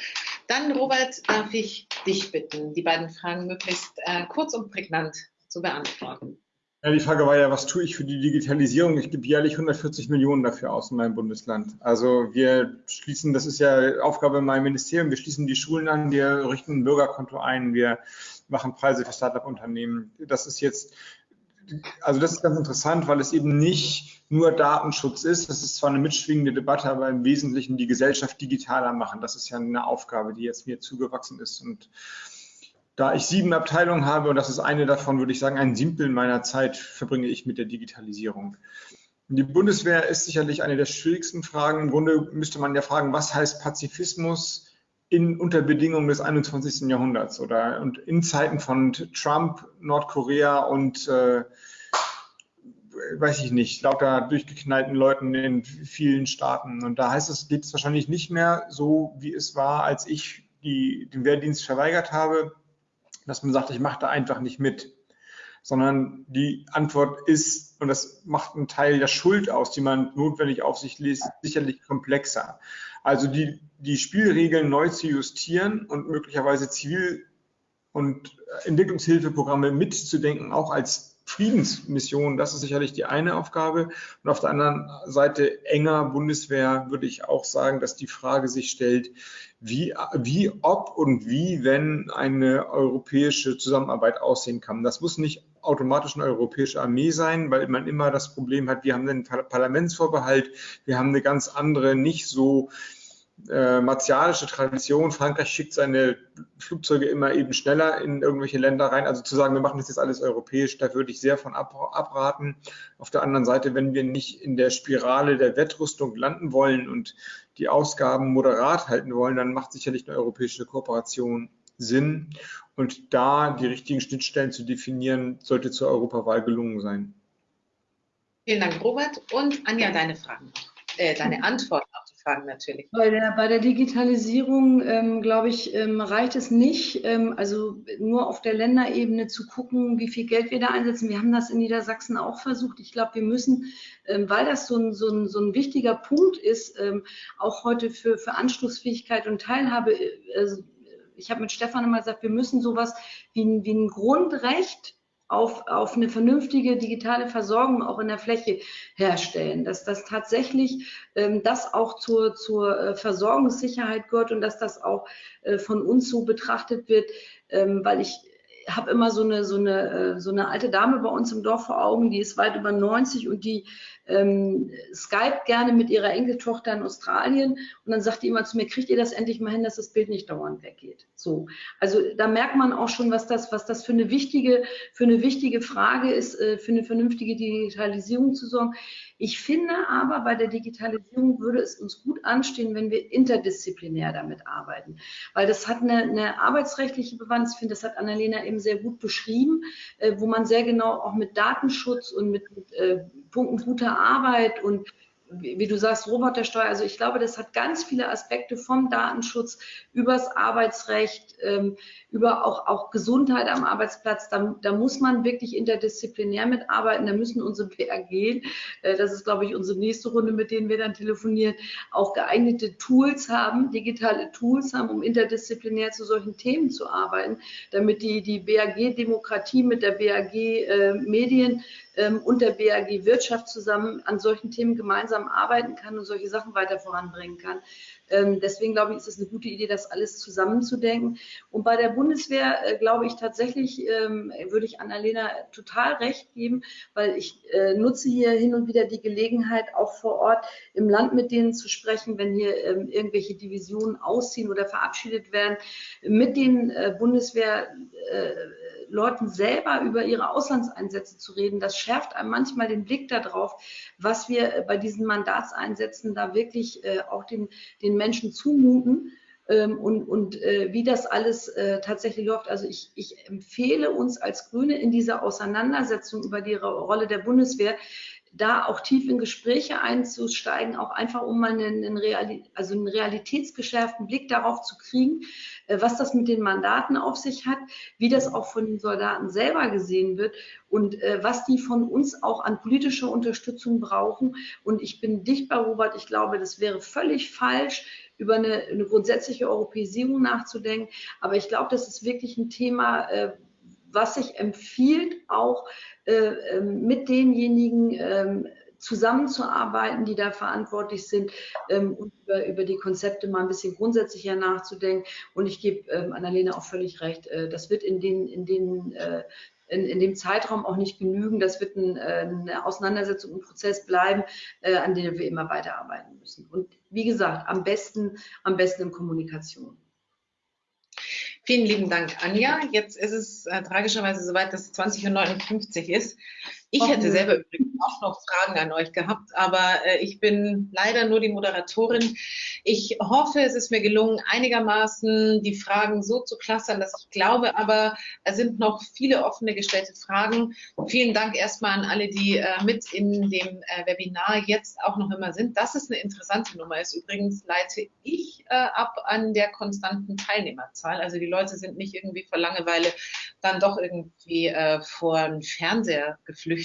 Dann, Robert, darf ich dich bitten, die beiden Fragen möglichst kurz und prägnant zu beantworten. Ja, die Frage war ja, was tue ich für die Digitalisierung? Ich gebe jährlich 140 Millionen dafür aus in meinem Bundesland. Also wir schließen, das ist ja Aufgabe in meinem Ministerium, wir schließen die Schulen an, wir richten ein Bürgerkonto ein, wir machen Preise für Startup-Unternehmen. Das ist jetzt also das ist ganz interessant, weil es eben nicht nur Datenschutz ist. Das ist zwar eine mitschwingende Debatte, aber im Wesentlichen die Gesellschaft digitaler machen. Das ist ja eine Aufgabe, die jetzt mir zugewachsen ist. Und da ich sieben Abteilungen habe, und das ist eine davon, würde ich sagen, ein Siebtel meiner Zeit verbringe ich mit der Digitalisierung. Die Bundeswehr ist sicherlich eine der schwierigsten Fragen. Im Grunde müsste man ja fragen, was heißt Pazifismus? in, unter Bedingungen des 21. Jahrhunderts oder und in Zeiten von Trump, Nordkorea und äh, weiß ich nicht, lauter durchgeknallten Leuten in vielen Staaten. Und da heißt es, geht es wahrscheinlich nicht mehr so, wie es war, als ich die, den Wehrdienst verweigert habe, dass man sagt, ich mache da einfach nicht mit. Sondern die Antwort ist, und das macht einen Teil der Schuld aus, die man notwendig auf sich lässt, sicherlich komplexer. Also die, die Spielregeln neu zu justieren und möglicherweise Zivil- und Entwicklungshilfeprogramme mitzudenken, auch als Friedensmission, das ist sicherlich die eine Aufgabe. Und auf der anderen Seite enger Bundeswehr würde ich auch sagen, dass die Frage sich stellt, wie, wie ob und wie, wenn eine europäische Zusammenarbeit aussehen kann. Das muss nicht automatisch eine europäische Armee sein, weil man immer das Problem hat, wir haben einen Parlamentsvorbehalt, wir haben eine ganz andere, nicht so äh, martialische Tradition. Frankreich schickt seine Flugzeuge immer eben schneller in irgendwelche Länder rein. Also zu sagen, wir machen das jetzt alles europäisch, da würde ich sehr von ab, abraten. Auf der anderen Seite, wenn wir nicht in der Spirale der Wettrüstung landen wollen und die Ausgaben moderat halten wollen, dann macht sicherlich eine europäische Kooperation Sinn. Und da die richtigen Schnittstellen zu definieren, sollte zur Europawahl gelungen sein. Vielen Dank, Robert. Und Anja, deine Fragen, äh, deine Antwort Fragen natürlich. Bei der, bei der Digitalisierung, ähm, glaube ich, ähm, reicht es nicht, ähm, also nur auf der Länderebene zu gucken, wie viel Geld wir da einsetzen. Wir haben das in Niedersachsen auch versucht. Ich glaube, wir müssen, ähm, weil das so ein, so, ein, so ein wichtiger Punkt ist, ähm, auch heute für, für Anschlussfähigkeit und Teilhabe, äh, ich habe mit Stefan immer gesagt, wir müssen sowas wie wie ein Grundrecht auf, auf eine vernünftige digitale Versorgung auch in der Fläche herstellen, dass das tatsächlich ähm, das auch zur, zur äh, Versorgungssicherheit gehört und dass das auch äh, von uns so betrachtet wird, ähm, weil ich habe immer so eine, so, eine, äh, so eine alte Dame bei uns im Dorf vor Augen, die ist weit über 90 und die ähm, Skype gerne mit ihrer Enkeltochter in Australien und dann sagt die immer zu mir, kriegt ihr das endlich mal hin, dass das Bild nicht dauernd weggeht? So. Also da merkt man auch schon, was das, was das für eine wichtige, für eine wichtige Frage ist, äh, für eine vernünftige Digitalisierung zu sorgen. Ich finde aber, bei der Digitalisierung würde es uns gut anstehen, wenn wir interdisziplinär damit arbeiten, weil das hat eine, eine arbeitsrechtliche Bewandtnis, ich finde, das hat Annalena eben sehr gut beschrieben, äh, wo man sehr genau auch mit Datenschutz und mit, mit äh, Punkten guter Arbeit und wie du sagst, Robotersteuer, also ich glaube, das hat ganz viele Aspekte vom Datenschutz übers Arbeitsrecht, ähm, über auch, auch Gesundheit am Arbeitsplatz. Da, da muss man wirklich interdisziplinär mitarbeiten. Da müssen unsere BAG, äh, das ist, glaube ich, unsere nächste Runde, mit denen wir dann telefonieren, auch geeignete Tools haben, digitale Tools haben, um interdisziplinär zu solchen Themen zu arbeiten, damit die, die BAG-Demokratie mit der BAG äh, Medien ähm, und der BAG Wirtschaft zusammen an solchen Themen gemeinsam arbeiten kann und solche Sachen weiter voranbringen kann. Ähm, deswegen glaube ich, ist es eine gute Idee, das alles zusammenzudenken. Und bei der Bundeswehr äh, glaube ich tatsächlich, ähm, würde ich Annalena total recht geben, weil ich äh, nutze hier hin und wieder die Gelegenheit, auch vor Ort im Land mit denen zu sprechen, wenn hier ähm, irgendwelche Divisionen ausziehen oder verabschiedet werden, mit den äh, Bundeswehr äh, Leuten selber über ihre Auslandseinsätze zu reden, das schärft einem manchmal den Blick darauf, was wir äh, bei diesen Mandatseinsätzen da wirklich äh, auch den, den Menschen zumuten. Ähm, und, und äh, wie das alles tatsächlich läuft. Also ich, ich empfehle uns als Grüne in dieser Auseinandersetzung über die Rolle der Bundeswehr, da auch tief in Gespräche einzusteigen, auch einfach um mal einen, einen, Reali also einen realitätsgeschärften Blick darauf zu kriegen, äh, was das mit den Mandaten auf sich hat, wie das auch von den Soldaten selber gesehen wird und äh, was die von uns auch an politischer Unterstützung brauchen. Und ich bin dicht bei Robert, ich glaube, das wäre völlig falsch, über eine, eine grundsätzliche Europäisierung nachzudenken. Aber ich glaube, das ist wirklich ein Thema, äh, was sich empfiehlt, auch äh, ähm, mit denjenigen ähm, zusammenzuarbeiten, die da verantwortlich sind ähm, und über, über, die Konzepte mal ein bisschen grundsätzlicher nachzudenken. Und ich gebe ähm, Annalena auch völlig recht. Äh, das wird in den, in den äh, in, in, dem Zeitraum auch nicht genügen. Das wird ein, äh, eine Auseinandersetzung, ein Prozess bleiben, äh, an dem wir immer weiterarbeiten müssen. Und wie gesagt, am besten, am besten in Kommunikation. Vielen lieben Dank, Anja. Jetzt ist es äh, tragischerweise soweit, dass es 20.59 Uhr ist. Ich hätte selber übrigens auch noch Fragen an euch gehabt, aber äh, ich bin leider nur die Moderatorin. Ich hoffe, es ist mir gelungen, einigermaßen die Fragen so zu clustern, dass ich glaube, aber es sind noch viele offene gestellte Fragen. Vielen Dank erstmal an alle, die äh, mit in dem äh, Webinar jetzt auch noch immer sind. Das ist eine interessante Nummer ist. Übrigens leite ich äh, ab an der konstanten Teilnehmerzahl. Also die Leute sind nicht irgendwie vor Langeweile dann doch irgendwie äh, vor den Fernseher geflüchtet.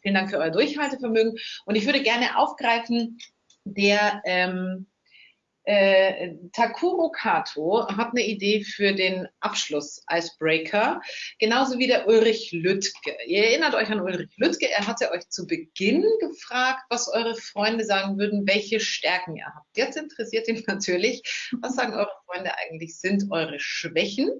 Vielen Dank für euer Durchhaltevermögen. Und ich würde gerne aufgreifen, der ähm, äh, Takuro Kato hat eine Idee für den Abschluss-Icebreaker, genauso wie der Ulrich Lüttke. Ihr erinnert euch an Ulrich Lüttke, er hatte euch zu Beginn gefragt, was eure Freunde sagen würden, welche Stärken ihr habt. Jetzt interessiert ihn *laughs* natürlich, was sagen eure Freunde eigentlich sind eure Schwächen.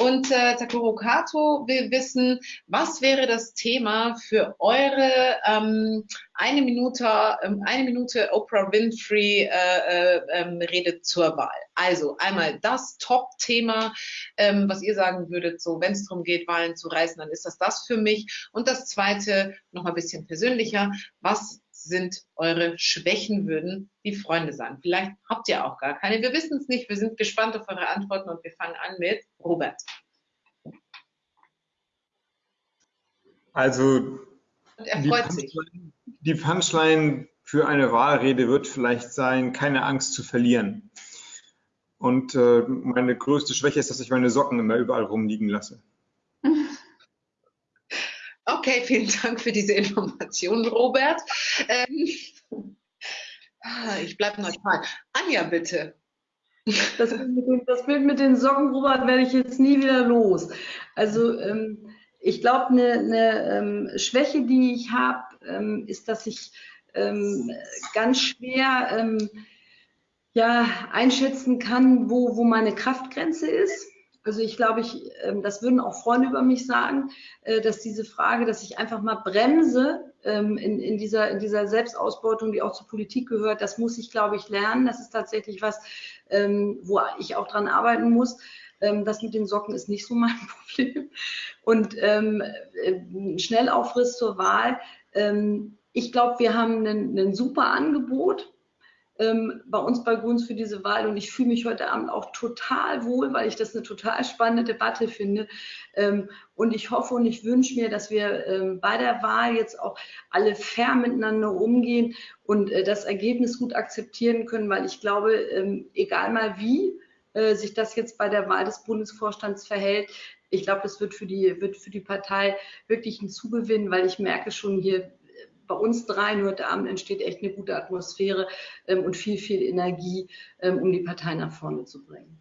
Und äh, Takuro Kato will wissen, was wäre das Thema für eure ähm, eine Minute, ähm, eine Minute Oprah Winfrey äh, äh, ähm, Rede zur Wahl. Also einmal das Top-Thema, ähm, was ihr sagen würdet, so wenn es darum geht, Wahlen zu reißen, dann ist das das für mich. Und das zweite, noch mal ein bisschen persönlicher, was sind eure Schwächen, würden die Freunde sagen. Vielleicht habt ihr auch gar keine. Wir wissen es nicht. Wir sind gespannt auf eure Antworten und wir fangen an mit Robert. Also die Punchline, die Punchline für eine Wahlrede wird vielleicht sein, keine Angst zu verlieren. Und äh, meine größte Schwäche ist, dass ich meine Socken immer überall rumliegen lasse. Okay, vielen Dank für diese Information, Robert. Ähm, ich bleibe neutral. Anja, bitte. Das Bild, den, das Bild, mit den, Socken, Robert, werde ich jetzt nie wieder los. Also ähm, ich glaube, eine, eine ähm, Schwäche, die ich habe, ähm, ist, dass ich ähm, ganz schwer ähm, ja, einschätzen kann, wo, wo meine Kraftgrenze ist. Also ich glaube, ich, ähm, das würden auch Freunde über mich sagen, äh, dass diese Frage, dass ich einfach mal bremse ähm, in, in, dieser, in dieser Selbstausbeutung, die auch zur Politik gehört, das muss ich, glaube ich, lernen. Das ist tatsächlich was, ähm, wo ich auch dran arbeiten muss. Das mit den Socken ist nicht so mein *laughs* Problem. Und ähm, äh, Schnellaufriss zur Wahl. ich glaube, wir haben ein super Angebot ähm, bei uns bei Guns für diese Wahl und ich fühle mich heute Abend auch total wohl, weil ich das eine total spannende Debatte finde. Ähm, und ich hoffe und ich wünsche mir, dass wir ähm, bei der Wahl jetzt auch alle fair miteinander umgehen und äh, das Ergebnis gut akzeptieren können, weil ich glaube, ähm, egal mal wie äh, sich das jetzt bei der Wahl des Bundesvorstands verhält, ich glaube, das wird für die, wird für die Partei wirklich ein Zugewinn, weil ich merke schon hier, bei uns dreien heute Abend entsteht echt eine gute Atmosphäre ähm, und viel, viel Energie, ähm, um die Partei nach vorne zu bringen.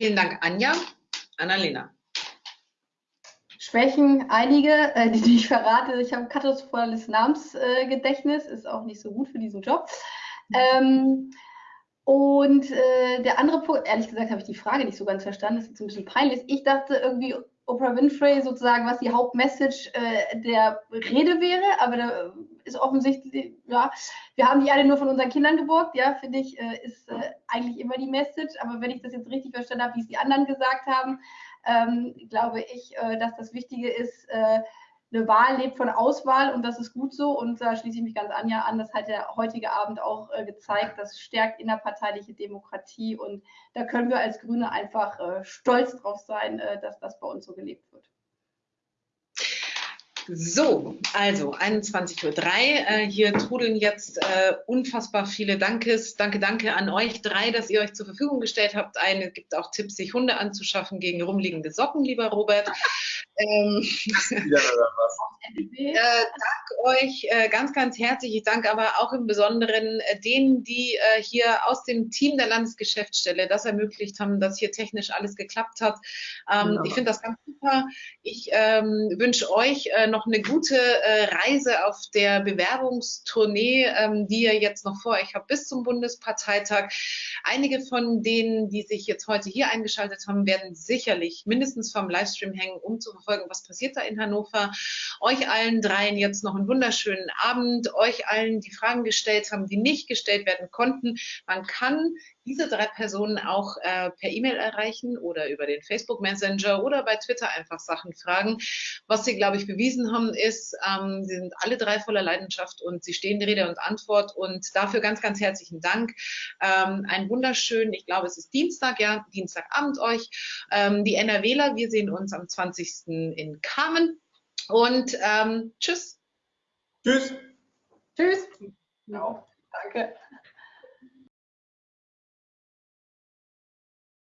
Vielen Dank, Anja. Annalena. Schwächen einige, äh, die ich verrate. Ich habe ein katastrophales Namensgedächtnis, ist auch nicht so gut für diesen Job. Ähm, und äh, der andere Punkt, ehrlich gesagt, habe ich die Frage nicht so ganz verstanden, das ist jetzt ein bisschen peinlich. Ich dachte irgendwie, Oprah Winfrey sozusagen, was die Hauptmessage äh, der Rede wäre, aber da ist offensichtlich, ja, wir haben die alle nur von unseren Kindern geborgt, ja, finde ich, äh, ist äh, eigentlich immer die Message, aber wenn ich das jetzt richtig verstanden habe, wie es die anderen gesagt haben, ähm, glaube ich, äh, dass das Wichtige ist, äh, eine Wahl lebt von Auswahl und das ist gut so. Und da schließe ich mich ganz Anja an. Das hat der heutige Abend auch äh, gezeigt. Das stärkt innerparteiliche Demokratie und da können wir als Grüne einfach äh, stolz drauf sein, äh, dass das bei uns so gelebt wird. So, also 21.03 Uhr. Äh, hier trudeln jetzt äh, unfassbar viele Dankes. Danke, danke an euch drei, dass ihr euch zur Verfügung gestellt habt. Eine gibt auch Tipps, sich Hunde anzuschaffen gegen rumliegende Socken, lieber Robert. Ähm, *laughs* äh, danke euch äh, ganz, ganz herzlich. Ich danke aber auch im Besonderen äh, denen, die äh, hier aus dem Team der Landesgeschäftsstelle das ermöglicht haben, dass hier technisch alles geklappt hat. Ähm, ja. Ich finde das ganz super. Ich ähm, wünsche euch äh, noch eine gute äh, Reise auf der Bewerbungstournee, ähm, die ihr jetzt noch vor euch habt bis zum Bundesparteitag. Einige von denen, die sich jetzt heute hier eingeschaltet haben, werden sicherlich mindestens vom Livestream hängen, um zu verfolgen, was passiert da in Hannover. Euch allen dreien jetzt noch einen wunderschönen Abend. Euch allen, die Fragen gestellt haben, die nicht gestellt werden konnten. Man kann diese drei Personen auch äh, per E-Mail erreichen oder über den Facebook Messenger oder bei Twitter einfach Sachen fragen. Was sie, glaube ich, bewiesen haben, ist, ähm, sie sind alle drei voller Leidenschaft und sie stehen Rede und Antwort und dafür ganz, ganz herzlichen Dank. Ähm, ein wunderschönen, ich glaube, es ist Dienstag, ja, Dienstagabend euch. Ähm, die NRWler, wir sehen uns am 20. in Kamen und ähm, tschüss. Tschüss. Tschüss. Genau. Danke.